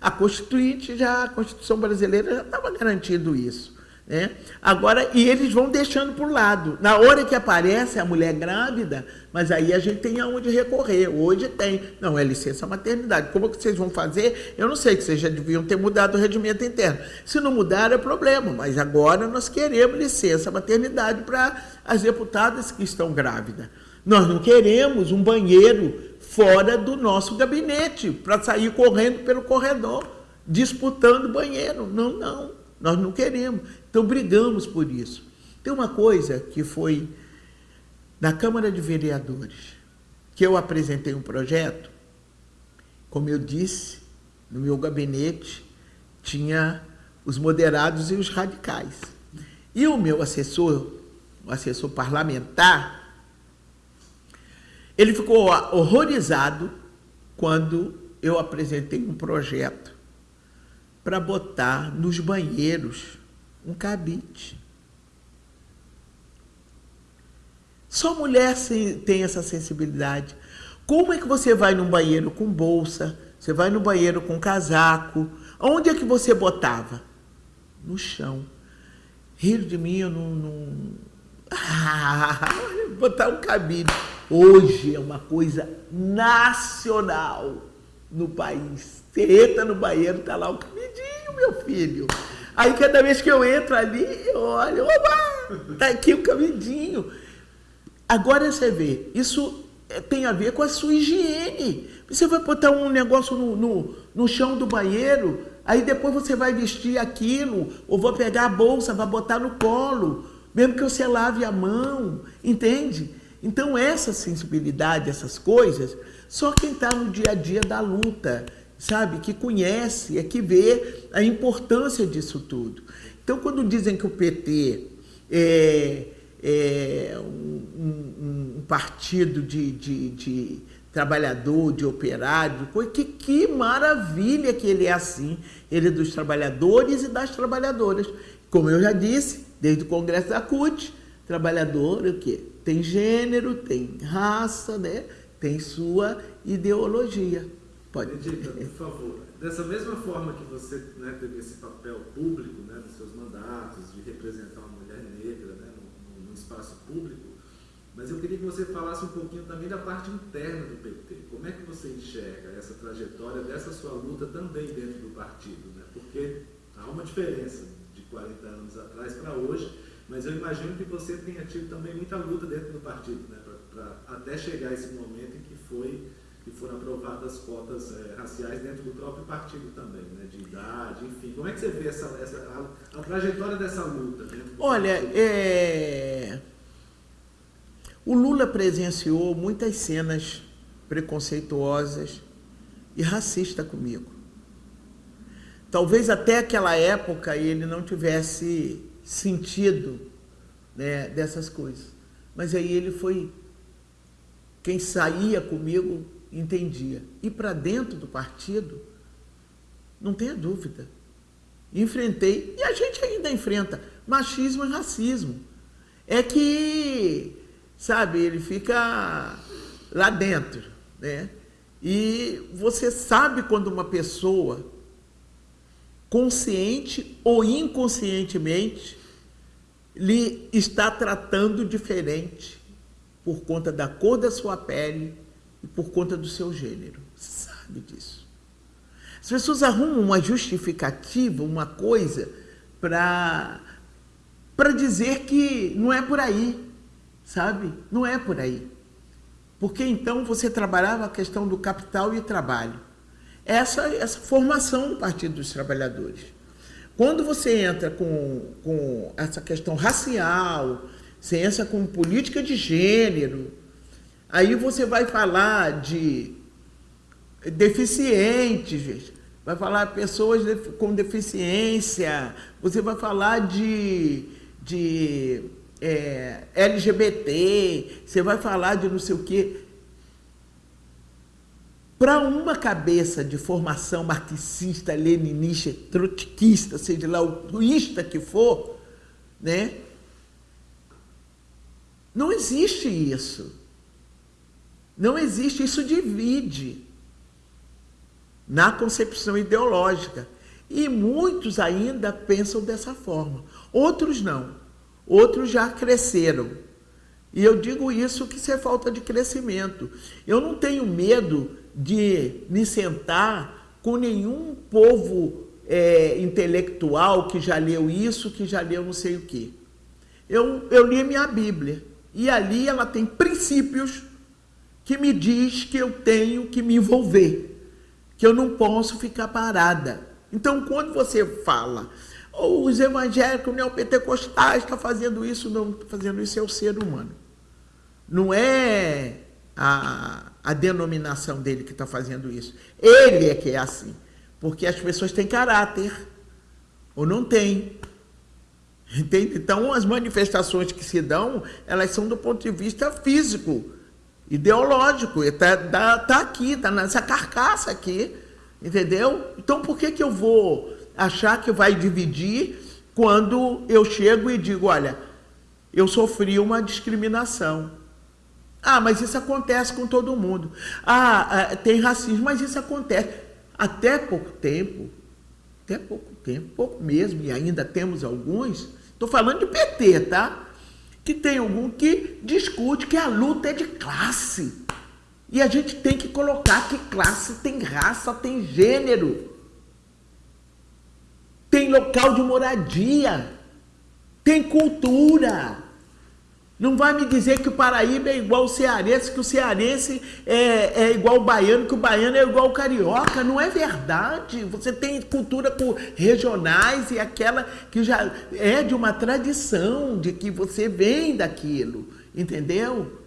A: A Constituinte já, a Constituição brasileira já estava garantindo isso. Né? Agora, e eles vão deixando por lado. Na hora que aparece a mulher grávida, mas aí a gente tem aonde recorrer. Hoje tem. Não, é licença maternidade. Como que vocês vão fazer? Eu não sei, que vocês já deviam ter mudado o regimento interno. Se não mudar, é problema. Mas agora nós queremos licença maternidade para as deputadas que estão grávidas. Nós não queremos um banheiro fora do nosso gabinete para sair correndo pelo corredor, disputando banheiro. Não, não. Nós não queremos. Então brigamos por isso. Tem uma coisa que foi na Câmara de Vereadores, que eu apresentei um projeto, como eu disse, no meu gabinete tinha os moderados e os radicais. E o meu assessor, o assessor parlamentar, ele ficou horrorizado quando eu apresentei um projeto para botar nos banheiros um cabide. Só mulher tem essa sensibilidade. Como é que você vai num banheiro com bolsa? Você vai no banheiro com casaco? Onde é que você botava? No chão. Rir de mim, eu não. não... Ah, botar um cabide. Hoje é uma coisa nacional no país. Você entra no banheiro, tá lá o cabidinho, meu filho. Aí cada vez que eu entro ali, eu olho, oba, tá aqui o cabidinho. Agora você vê, isso tem a ver com a sua higiene. Você vai botar um negócio no, no, no chão do banheiro, aí depois você vai vestir aquilo, ou vou pegar a bolsa, vai botar no colo, mesmo que você lave a mão, entende? Então essa sensibilidade, essas coisas, só quem está no dia a dia da luta, sabe, que conhece, é que vê a importância disso tudo. Então quando dizem que o PT é é, um, um, um, partido de, de, de, trabalhador, de operário, que, que maravilha que ele é assim, ele é dos trabalhadores e das trabalhadoras. Como eu já disse, desde o Congresso da CUT, trabalhador o quê? tem gênero, tem raça, né? tem sua ideologia.
B: Pode. Edita, por favor, dessa mesma forma que você né, teve esse papel público né, dos seus mandatos, de representar uma mulher negra, né, espaço público, mas eu queria que você falasse um pouquinho também da parte interna do PT. Como é que você enxerga essa trajetória dessa sua luta também dentro do partido? Né? Porque há uma diferença de 40 anos atrás para hoje, mas eu imagino que você tenha tido também muita luta dentro do partido, né, pra, pra até chegar esse momento em que foi que foram aprovadas cotas é, raciais dentro do próprio partido também, né, de idade, enfim. Como é que você vê essa, essa a, a trajetória dessa luta?
A: Olha, é... o Lula presenciou muitas cenas preconceituosas e racistas comigo. Talvez até aquela época ele não tivesse sentido né, dessas coisas. Mas aí ele foi quem saía comigo entendia. E para dentro do partido, não tenha dúvida. Enfrentei, e a gente ainda enfrenta, machismo e racismo. É que, sabe, ele fica lá dentro, né? E você sabe quando uma pessoa, consciente ou inconscientemente, lhe está tratando diferente por conta da cor da sua pele, e por conta do seu gênero. Sabe disso. As pessoas arrumam uma justificativa, uma coisa, para para dizer que não é por aí, sabe? Não é por aí. Porque então você trabalhava a questão do capital e trabalho. Essa, essa formação do Partido dos Trabalhadores. Quando você entra com, com essa questão racial, você entra com política de gênero, Aí você vai falar de deficientes, vai falar pessoas com deficiência, você vai falar de, de é, LGBT, você vai falar de não sei o quê. Para uma cabeça de formação marxista, leninista, trotskista, seja lá o que for, né? Não existe isso. Não existe, isso divide na concepção ideológica. E muitos ainda pensam dessa forma. Outros não. Outros já cresceram. E eu digo isso que isso é falta de crescimento. Eu não tenho medo de me sentar com nenhum povo é, intelectual que já leu isso, que já leu não sei o quê. Eu, eu li a minha Bíblia. E ali ela tem princípios que me diz que eu tenho que me envolver, que eu não posso ficar parada. Então, quando você fala, oh, os evangélicos neopentecostais estão fazendo isso, não fazendo isso é o ser humano. Não é a, a denominação dele que está fazendo isso. Ele é que é assim. Porque as pessoas têm caráter, ou não têm. Entende? Então, as manifestações que se dão, elas são do ponto de vista físico ideológico, está tá, tá aqui, está nessa carcaça aqui, entendeu? Então por que, que eu vou achar que vai dividir quando eu chego e digo, olha, eu sofri uma discriminação. Ah, mas isso acontece com todo mundo. Ah, ah tem racismo, mas isso acontece. Até pouco tempo, até pouco tempo, pouco mesmo, e ainda temos alguns, estou falando de PT, tá? Que tem algum que discute que a luta é de classe. E a gente tem que colocar que classe tem raça, tem gênero, tem local de moradia, tem cultura. Não vai me dizer que o Paraíba é igual o cearense, que o cearense é, é igual o baiano, que o baiano é igual o carioca. Não é verdade. Você tem cultura regionais e aquela que já é de uma tradição, de que você vem daquilo. Entendeu?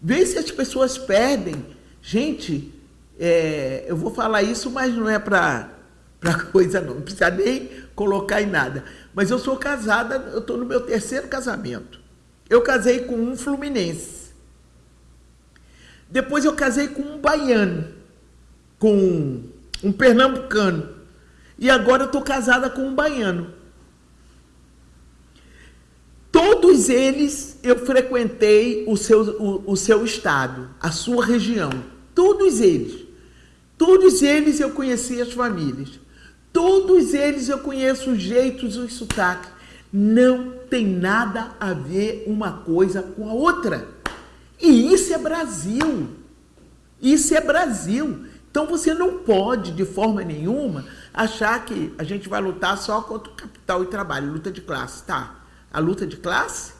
A: Vê se as pessoas perdem. Gente, é, eu vou falar isso, mas não é para coisa não. Não precisa nem colocar em nada. Mas eu sou casada, eu estou no meu terceiro casamento. Eu casei com um fluminense. Depois eu casei com um baiano, com um pernambucano. E agora eu estou casada com um baiano. Todos eles eu frequentei o seu, o, o seu estado, a sua região. Todos eles. Todos eles eu conheci as famílias. Todos eles eu conheço os jeitos, os sotaques. Não tem nada a ver uma coisa com a outra. E isso é Brasil. Isso é Brasil. Então você não pode, de forma nenhuma, achar que a gente vai lutar só contra o capital e trabalho, luta de classe. Tá, a luta de classe?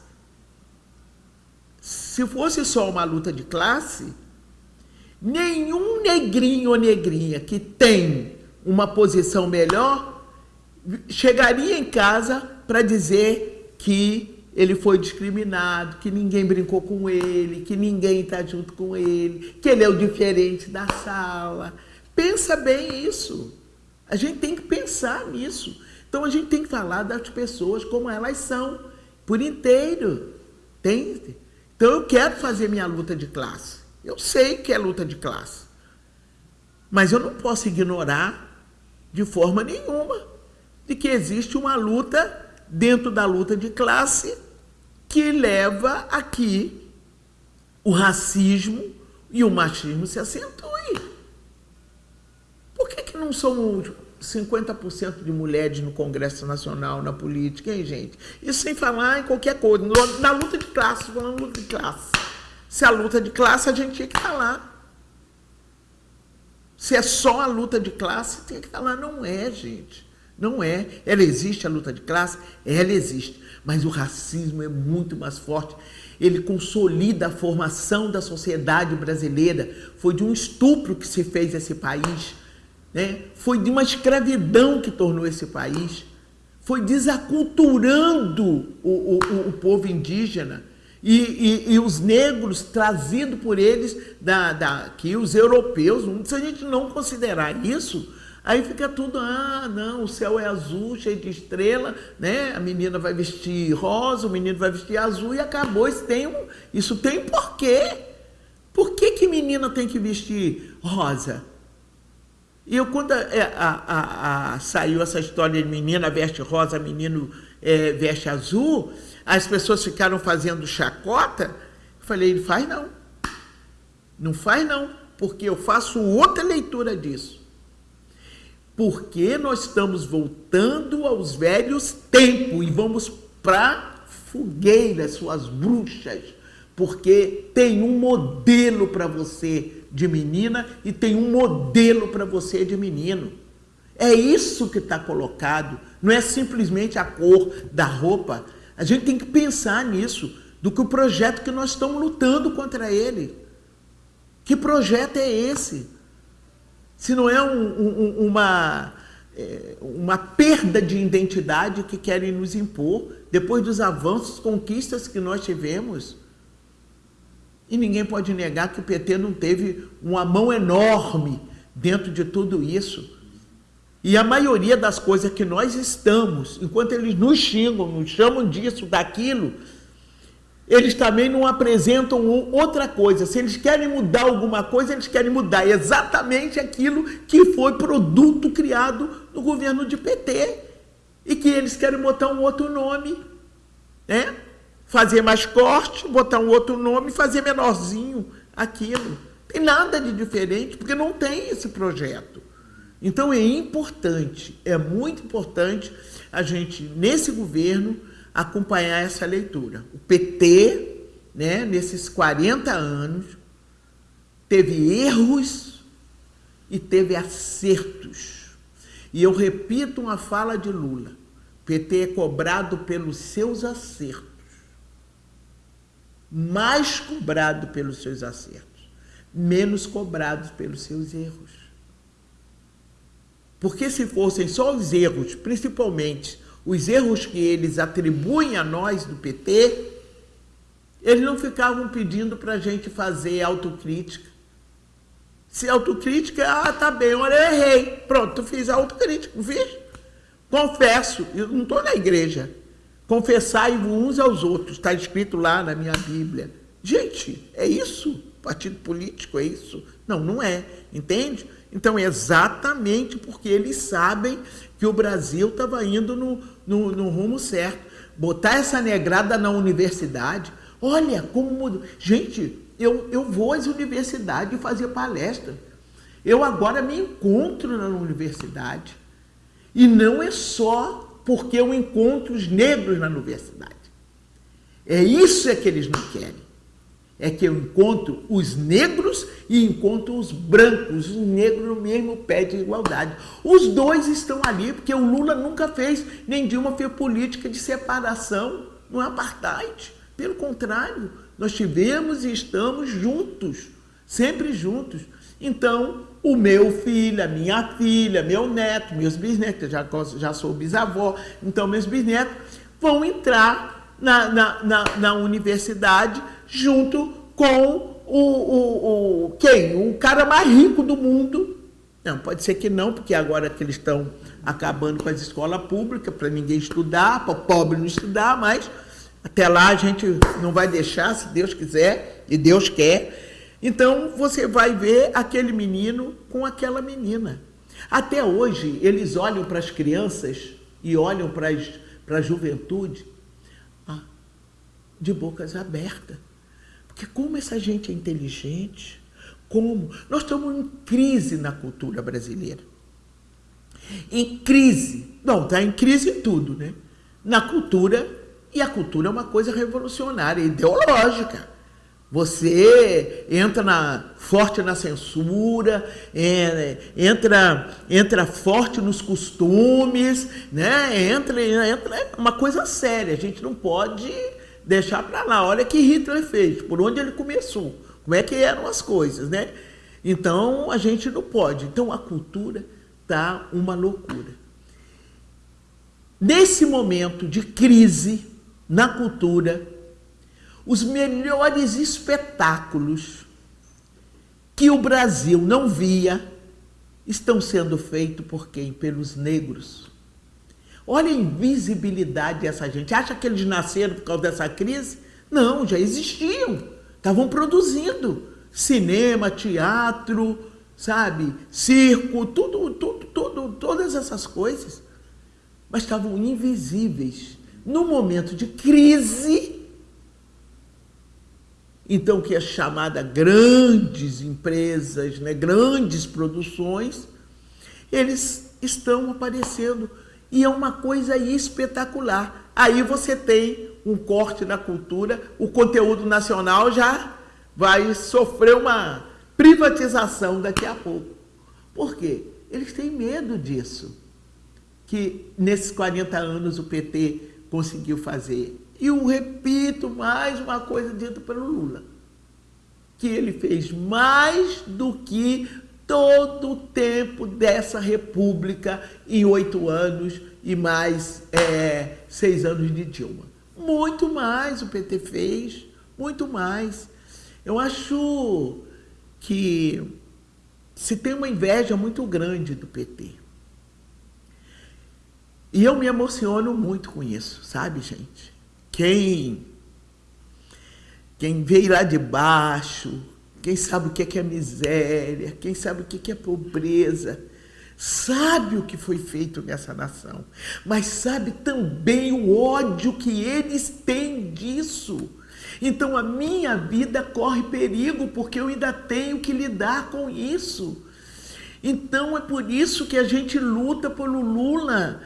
A: Se fosse só uma luta de classe, nenhum negrinho ou negrinha que tem uma posição melhor chegaria em casa para dizer que ele foi discriminado, que ninguém brincou com ele, que ninguém está junto com ele, que ele é o diferente da sala. Pensa bem isso. A gente tem que pensar nisso. Então a gente tem que falar das pessoas como elas são, por inteiro. Entende? Então eu quero fazer minha luta de classe. Eu sei que é luta de classe. Mas eu não posso ignorar de forma nenhuma de que existe uma luta dentro da luta de classe que leva a que o racismo e o machismo se acentuem. Por que, que não são 50% de mulheres no Congresso Nacional, na política, hein, gente? Isso sem falar em qualquer coisa. Na luta de classe, falando luta de classe. Se a luta de classe, a gente tinha que estar lá. Se é só a luta de classe, tem que estar lá. Não é, gente. Não é. Ela existe, a luta de classe? Ela existe. Mas o racismo é muito mais forte. Ele consolida a formação da sociedade brasileira. Foi de um estupro que se fez esse país. Né? Foi de uma escravidão que tornou esse país. Foi desaculturando o, o, o povo indígena. E, e, e, os negros trazidos por eles, da, da, que os europeus, se a gente não considerar isso, Aí fica tudo, ah, não, o céu é azul, cheio de estrela, né? A menina vai vestir rosa, o menino vai vestir azul e acabou. Isso tem um, isso tem porquê. Por que, que menina tem que vestir rosa? E eu, quando é, a, a, a, saiu essa história de menina veste rosa, menino é, veste azul, as pessoas ficaram fazendo chacota. Eu falei, faz não. Não faz não, porque eu faço outra leitura disso porque nós estamos voltando aos velhos tempos e vamos para fogueira, suas bruxas, porque tem um modelo para você de menina e tem um modelo para você de menino. É isso que está colocado, não é simplesmente a cor da roupa. A gente tem que pensar nisso, do que o projeto que nós estamos lutando contra ele. Que projeto é esse? Se não é um, um, uma, é, uma perda de identidade que querem nos impor depois dos avanços, conquistas que nós tivemos. E ninguém pode negar que o PT não teve uma mão enorme dentro de tudo isso. E a maioria das coisas que nós estamos, enquanto eles nos xingam, nos chamam disso, daquilo, eles também não apresentam outra coisa. Se eles querem mudar alguma coisa, eles querem mudar exatamente aquilo que foi produto criado no governo de PT. E que eles querem botar um outro nome, né? Fazer mais corte, botar um outro nome, fazer menorzinho aquilo. Tem nada de diferente, porque não tem esse projeto. Então é importante, é muito importante a gente, nesse governo, acompanhar essa leitura. O PT, né, nesses 40 anos, teve erros e teve acertos. E eu repito uma fala de Lula: PT é cobrado pelos seus acertos, mais cobrado pelos seus acertos, menos cobrado pelos seus erros. Porque se fossem só os erros, principalmente os erros que eles atribuem a nós do PT, eles não ficavam pedindo para a gente fazer autocrítica. Se autocrítica, ah, tá bem, olha, eu errei. Pronto, fiz autocrítica, não fiz? Confesso, eu não estou na igreja. Confessai uns aos outros, está escrito lá na minha Bíblia. Gente, é isso? Partido político é isso? Não, não é, entende? Então, é exatamente porque eles sabem que o Brasil estava indo no, no, no, rumo certo. Botar essa negrada na universidade, olha como mudou. Gente, eu, eu vou às universidades fazer palestra. Eu agora me encontro na universidade. E não é só porque eu encontro os negros na universidade. É isso é que eles não querem. É que eu encontro os negros e encontro os brancos, os negros no mesmo pé de igualdade. Os dois estão ali, porque o Lula nunca fez, nem Dilma fez política de separação, não é apartheid. Pelo contrário, nós tivemos e estamos juntos, sempre juntos. Então, o meu filho, a minha filha, meu neto, meus bisnetos, já, já sou bisavó, então meus bisnetos vão entrar na, na, na, na universidade junto com o, o, o, quem? O cara mais rico do mundo. Não, pode ser que não, porque agora que eles estão acabando com as escolas públicas para ninguém estudar, para o pobre não estudar, mas até lá a gente não vai deixar, se Deus quiser, e Deus quer. Então você vai ver aquele menino com aquela menina. Até hoje eles olham para as crianças e olham para, a juventude ah, de bocas abertas. Porque como essa gente é inteligente, como nós estamos em crise na cultura brasileira. Em crise, não, está em crise em tudo, né? Na cultura, e a cultura é uma coisa revolucionária, ideológica. Você entra na, forte na censura, é, entra, entra forte nos costumes, né? entra, entra é uma coisa séria. A gente não pode deixar para lá. Olha que Hitler fez, por onde ele começou, como é que eram as coisas, né? Então a gente não pode. Então a cultura tá uma loucura. Nesse momento de crise na cultura, os melhores espetáculos que o Brasil não via estão sendo feitos por quem? Pelos negros. Olha a invisibilidade dessa gente. Acha que eles nasceram por causa dessa crise? Não, já existiam. Estavam produzindo cinema, teatro, sabe, circo, tudo, tudo, tudo, todas essas coisas. Mas estavam invisíveis. No momento de crise, então que é chamada grandes empresas, né, grandes produções, eles estão aparecendo e é uma coisa espetacular. Aí você tem um corte na cultura, o conteúdo nacional já vai sofrer uma privatização daqui a pouco. Por quê? Eles têm medo disso, que nesses 40 anos o PT conseguiu fazer. E eu repito mais uma coisa dita pelo Lula, que ele fez mais do que todo o tempo dessa república em oito anos e mais é, seis anos de Dilma. Muito mais o PT fez, muito mais. Eu acho que se tem uma inveja muito grande do PT. E eu me emociono muito com isso, sabe, gente? Quem, quem veio lá de baixo, quem sabe o que é miséria, quem sabe o que é pobreza, sabe o que foi feito nessa nação, mas sabe também o ódio que eles têm disso. Então a minha vida corre perigo porque eu ainda tenho que lidar com isso. Então é por isso que a gente luta pelo Lula,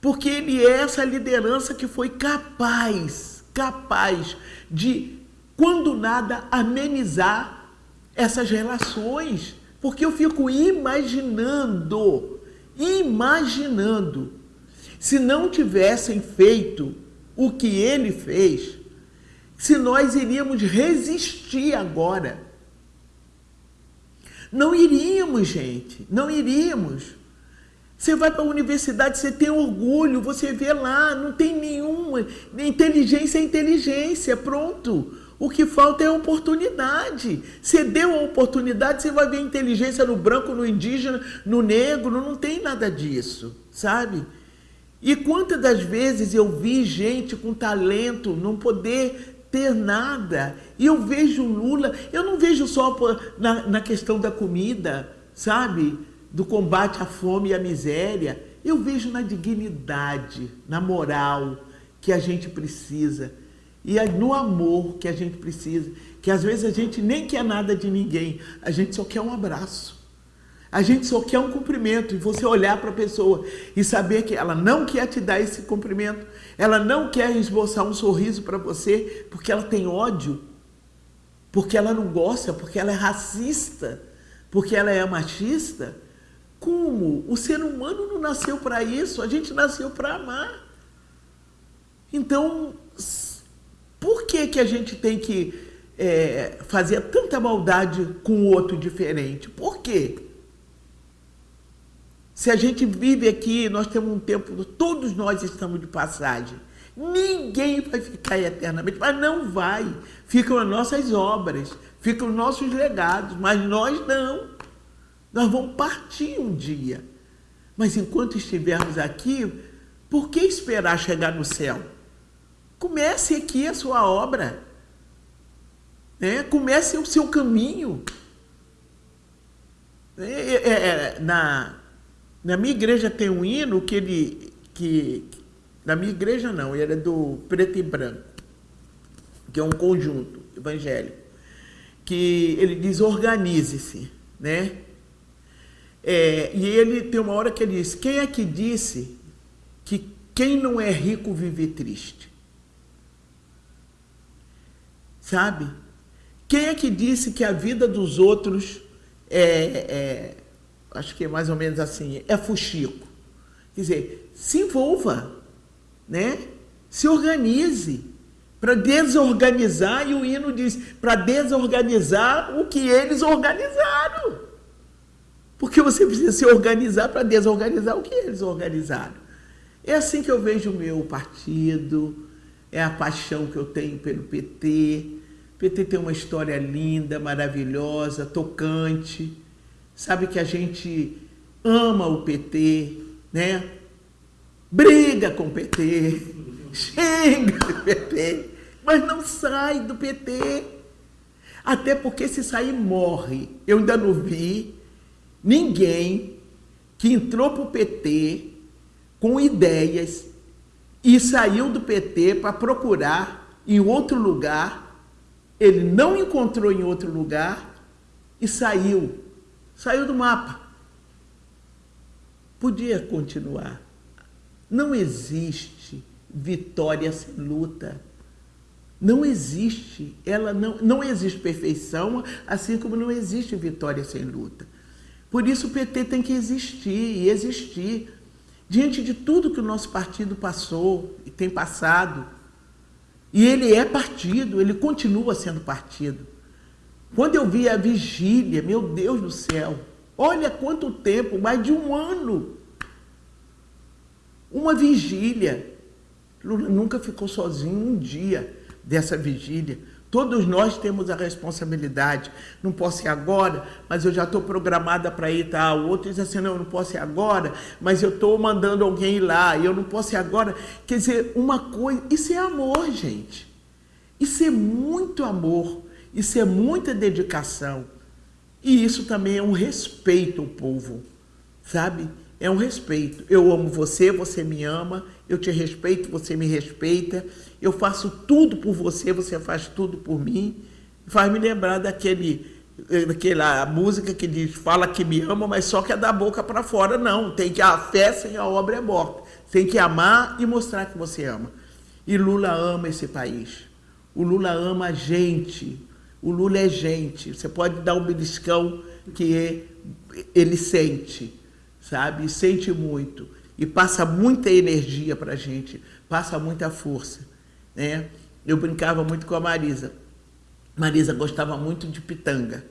A: porque ele é essa liderança que foi capaz, capaz de, quando nada, amenizar essas relações, porque eu fico imaginando, imaginando, se não tivessem feito o que ele fez, se nós iríamos resistir agora. Não iríamos, gente, não iríamos. Você vai para a universidade, você tem orgulho, você vê lá, não tem nenhuma. Inteligência é inteligência, pronto. O que falta é oportunidade. Você deu a oportunidade, você vai ver inteligência no branco, no indígena, no negro, não tem nada disso, sabe? E quantas das vezes eu vi gente com talento não poder ter nada. E eu vejo Lula, eu não vejo só na, na questão da comida, sabe? Do combate à fome e à miséria. Eu vejo na dignidade, na moral que a gente precisa e é no amor que a gente precisa, que às vezes a gente nem quer nada de ninguém, a gente só quer um abraço. A gente só quer um cumprimento e você olhar para a pessoa e saber que ela não quer te dar esse cumprimento, ela não quer esboçar um sorriso para você porque ela tem ódio. porque ela não gosta, porque ela é racista, porque ela é machista. Como? O ser humano não nasceu para isso, a gente nasceu para amar. Então, por que, que a gente tem que é, fazer tanta maldade com o outro diferente? Por quê? Se a gente vive aqui, nós temos um tempo, todos nós estamos de passagem. Ninguém vai ficar eternamente, mas não vai. Ficam as nossas obras, ficam os nossos legados, mas nós não. Nós vamos partir um dia. Mas enquanto estivermos aqui, por que esperar chegar no céu? Comece aqui a sua obra. Né? Comece o seu caminho. É, é, é, na, na minha igreja tem um hino que ele. Que, na minha igreja não, ele é do preto e branco, que é um conjunto evangélico, que ele diz organize-se, né? É, e ele tem uma hora que ele diz: quem é que disse que quem não é rico vive triste? Sabe? Quem é que disse que a vida dos outros é, é acho que é mais ou menos assim, é fuxico? Quer dizer, se envolva, né? Se organize para desorganizar, e o hino diz, para desorganizar o que eles organizaram. Porque você precisa se organizar para desorganizar o que eles organizaram. É assim que eu vejo o meu partido, é a paixão que eu tenho pelo PT, PT tem uma história linda, maravilhosa, tocante. Sabe que a gente ama o PT, né? Briga com o PT, xinga do PT, mas não sai do PT. Até porque se sair morre. Eu ainda não vi ninguém que entrou para o PT com ideias e saiu do PT para procurar em outro lugar ele não encontrou em outro lugar e saiu. Saiu do mapa. Podia continuar. Não existe vitória sem luta. Não existe. Ela não, não existe perfeição, assim como não existe vitória sem luta. Por isso o PT tem que existir e existir. Diante de tudo que o nosso partido passou e tem passado, e ele é partido, ele continua sendo partido. Quando eu vi a vigília, meu Deus do céu, olha quanto tempo, mais de um ano. Uma vigília. Lula nunca ficou sozinho um dia dessa vigília. Todos nós temos a responsabilidade. Não posso ir agora, mas eu já estou programada para ir tal. Tá? O outro diz assim, não, eu não posso ir agora, mas eu estou mandando alguém ir lá, e eu não posso ir agora. Quer dizer, uma coisa, isso é amor, gente. Isso é muito amor, isso é muita dedicação. E isso também é um respeito ao povo, sabe? É um respeito. Eu amo você, você me ama, eu te respeito, você me respeita eu faço tudo por você, você faz tudo por mim. Faz me lembrar daquele, daquela música que diz, fala que me ama, mas só que é da boca para fora. Não, tem que a fé sem a obra é morta. Tem que amar e mostrar que você ama. E Lula ama esse país. O Lula ama a gente. O Lula é gente. Você pode dar um beliscão que ele sente, sabe? sente muito. E passa muita energia para a gente, passa muita força. Né? Eu brincava muito com a Marisa. Marisa gostava muito de pitanga.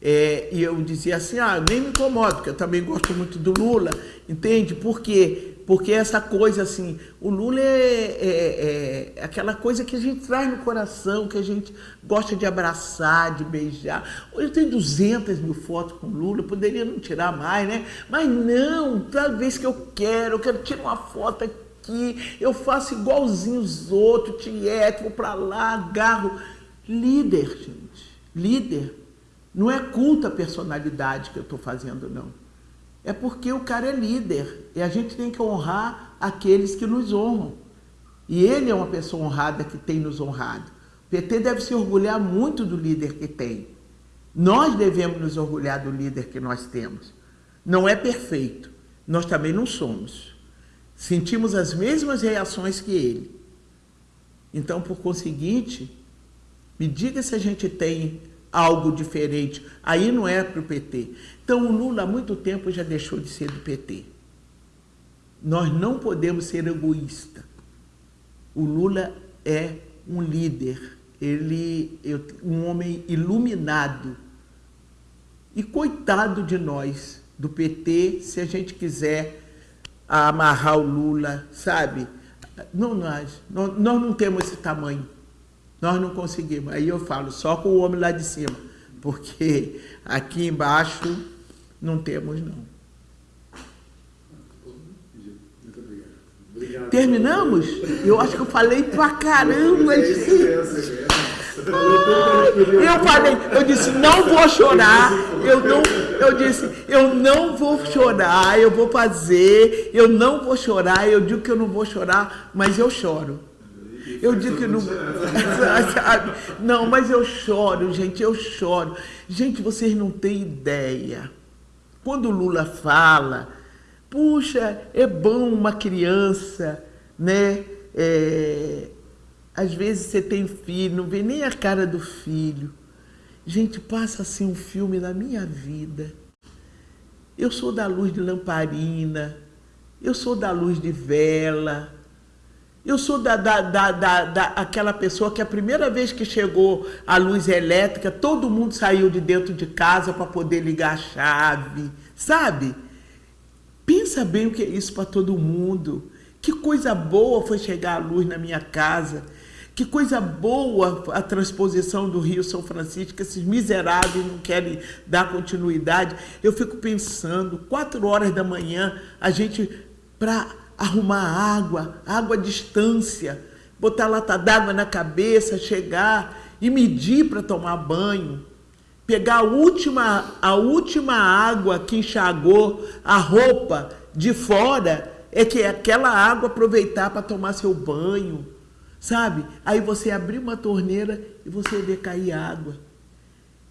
A: É, e eu dizia assim, ah, nem me incomodo, porque eu também gosto muito do Lula, entende? Por quê? Porque essa coisa assim, o Lula é, é, é, aquela coisa que a gente traz no coração, que a gente gosta de abraçar, de beijar. Hoje eu tenho 200 mil fotos com o Lula, poderia não tirar mais, né? Mas não, toda vez que eu quero, eu quero tirar uma foto aqui eu faço igualzinho os outros, tieto, vou para lá, agarro. Líder, gente, líder. Não é culto a personalidade que eu estou fazendo, não. É porque o cara é líder e a gente tem que honrar aqueles que nos honram. E ele é uma pessoa honrada que tem nos honrado. O PT deve se orgulhar muito do líder que tem. Nós devemos nos orgulhar do líder que nós temos. Não é perfeito, nós também não somos sentimos as mesmas reações que ele. Então, por conseguinte, Me diga se a gente tem algo diferente. Aí não é para o PT. Então o Lula há muito tempo já deixou de ser do PT. Nós não podemos ser egoístas. O Lula é um líder, ele é um homem iluminado. E coitado de nós, do PT, se a gente quiser amarrar o Lula, sabe? Não nós, nós não temos esse tamanho. Nós não conseguimos. Aí eu falo, só com o homem lá de cima, porque aqui embaixo não temos não. Obrigado. Terminamos? Eu acho que eu falei pra caramba, gente. Eu falei, eu disse, não vou chorar. Eu não, eu disse, eu não vou chorar, eu vou fazer, eu não vou chorar, eu digo que eu não vou chorar, mas eu choro. Eu digo que não. Não, mas eu choro, gente, eu choro. Gente, vocês não têm ideia. Quando o Lula fala, puxa, é bom uma criança, né? É, às vezes você tem filho, não vê nem a cara do filho. Gente, passa assim um filme na minha vida. Eu sou da luz de lamparina, eu sou da luz de vela, eu sou da, da, da, da, da aquela pessoa que a primeira vez que chegou a luz elétrica, todo mundo saiu de dentro de casa para poder ligar a chave, sabe? Pensa bem o que é isso para todo mundo. Que coisa boa foi chegar a luz na minha casa. Que coisa boa a transposição do Rio São Francisco, que esses miseráveis não querem dar continuidade. Eu fico pensando, quatro horas da manhã, a gente, para arrumar água, água à distância, botar lata d'água na cabeça, chegar e medir para tomar banho, pegar a última, a última água que enxagou a roupa de fora, é que aquela água aproveitar para tomar seu banho Sabe? Aí você abrir uma torneira e você vê cair água.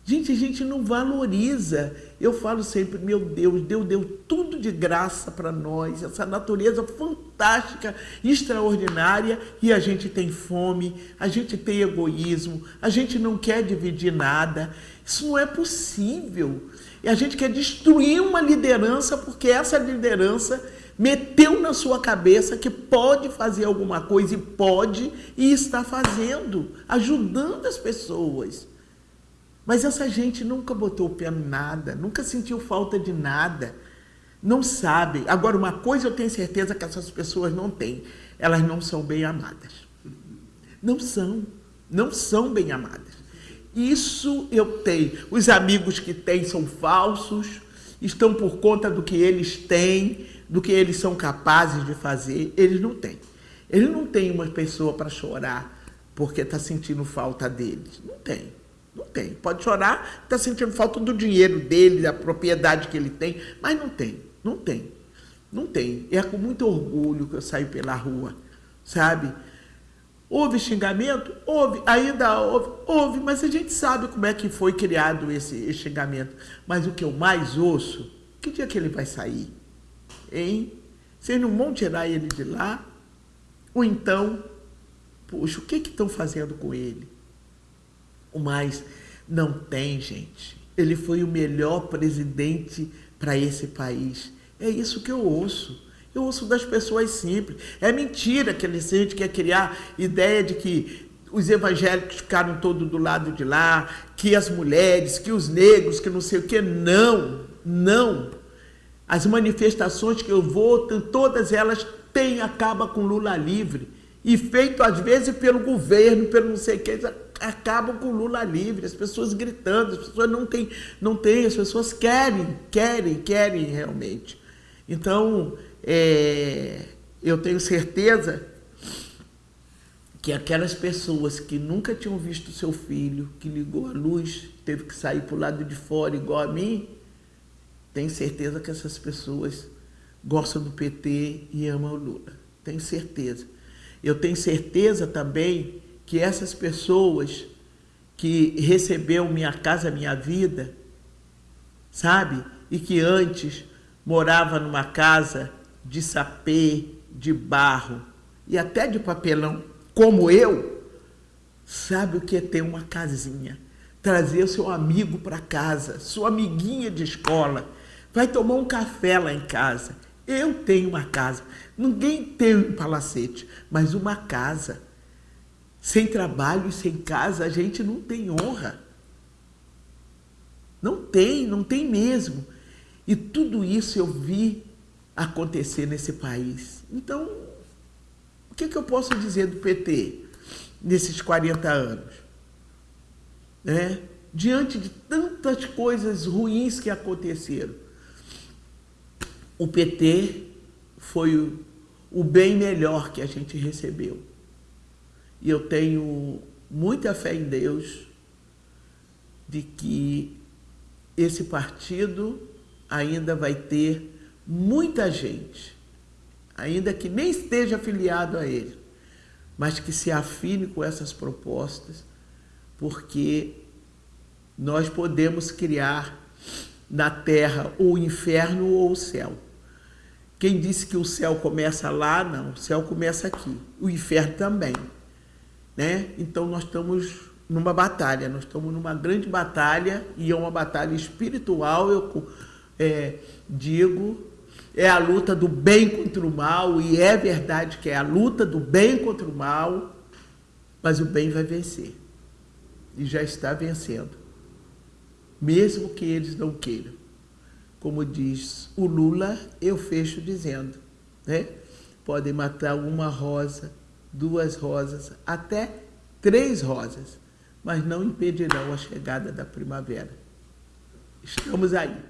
A: Gente, a gente não valoriza. Eu falo sempre, meu Deus, Deus deu tudo de graça para nós, essa natureza fantástica, extraordinária, e a gente tem fome, a gente tem egoísmo, a gente não quer dividir nada. Isso não é possível. E a gente quer destruir uma liderança, porque essa liderança meteu na sua cabeça que pode fazer alguma coisa e pode e está fazendo, ajudando as pessoas. Mas essa gente nunca botou o pé em nada, nunca sentiu falta de nada, não sabe. Agora, uma coisa eu tenho certeza que essas pessoas não têm, elas não são bem amadas. Não são, não são bem amadas. Isso eu tenho. Os amigos que têm são falsos, estão por conta do que eles têm, do que eles são capazes de fazer, eles não têm. Eles não têm uma pessoa para chorar porque está sentindo falta deles. Não tem. Não tem. Pode chorar, está sentindo falta do dinheiro dele, da propriedade que ele tem, mas não tem. Não tem. Não tem. É com muito orgulho que eu saio pela rua, sabe? Houve xingamento? Houve, ainda houve, houve, mas a gente sabe como é que foi criado esse, esse xingamento. Mas o que eu mais ouço, que dia que ele vai sair? Hein? Vocês não vão tirar ele de lá? Ou então, puxa, o que estão fazendo com ele? O mais, não tem, gente. Ele foi o melhor presidente para esse país. É isso que eu ouço. Eu ouço das pessoas simples. É mentira que a gente quer criar ideia de que os evangélicos ficaram todos do lado de lá, que as mulheres, que os negros, que não sei o que. Não, não. As manifestações que eu vou, todas elas têm, acaba com Lula livre. E feito às vezes pelo governo, pelo não sei o que, acabam com Lula livre, as pessoas gritando, as pessoas não têm, não têm, as pessoas querem, querem, querem realmente. Então, é, eu tenho certeza que aquelas pessoas que nunca tinham visto seu filho, que ligou a luz, teve que sair para o lado de fora igual a mim, tenho certeza que essas pessoas gostam do PT e amam o Lula. Tenho certeza. Eu tenho certeza também que essas pessoas que recebeu Minha Casa Minha Vida, sabe? E que antes morava numa casa de sapê, de barro e até de papelão, como eu, sabe o que é ter uma casinha, trazer o seu amigo para casa, sua amiguinha de escola, vai tomar um café lá em casa. Eu tenho uma casa. Ninguém tem um palacete, mas uma casa. Sem trabalho e sem casa, a gente não tem honra. Não tem, não tem mesmo. E tudo isso eu vi acontecer nesse país. Então, o que, que eu posso dizer do PT nesses 40 anos? Né? Diante de tantas coisas ruins que aconteceram, o PT foi o, o bem melhor que a gente recebeu. E eu tenho muita fé em Deus de que esse partido ainda vai ter muita gente, ainda que nem esteja afiliado a ele, mas que se afine com essas propostas, porque nós podemos criar na terra o inferno ou o céu. Quem disse que o céu começa lá? Não, o céu começa aqui. O inferno também. Né? Então nós estamos numa batalha, nós estamos numa grande batalha e é uma batalha espiritual, eu é, digo, é a luta do bem contra o mal e é verdade que é a luta do bem contra o mal, mas o bem vai vencer e já está vencendo, mesmo que eles não queiram. Como diz o Lula, eu fecho dizendo, né? Podem matar uma rosa, duas rosas, até três rosas mas não impedirão a chegada da primavera. Estamos aí.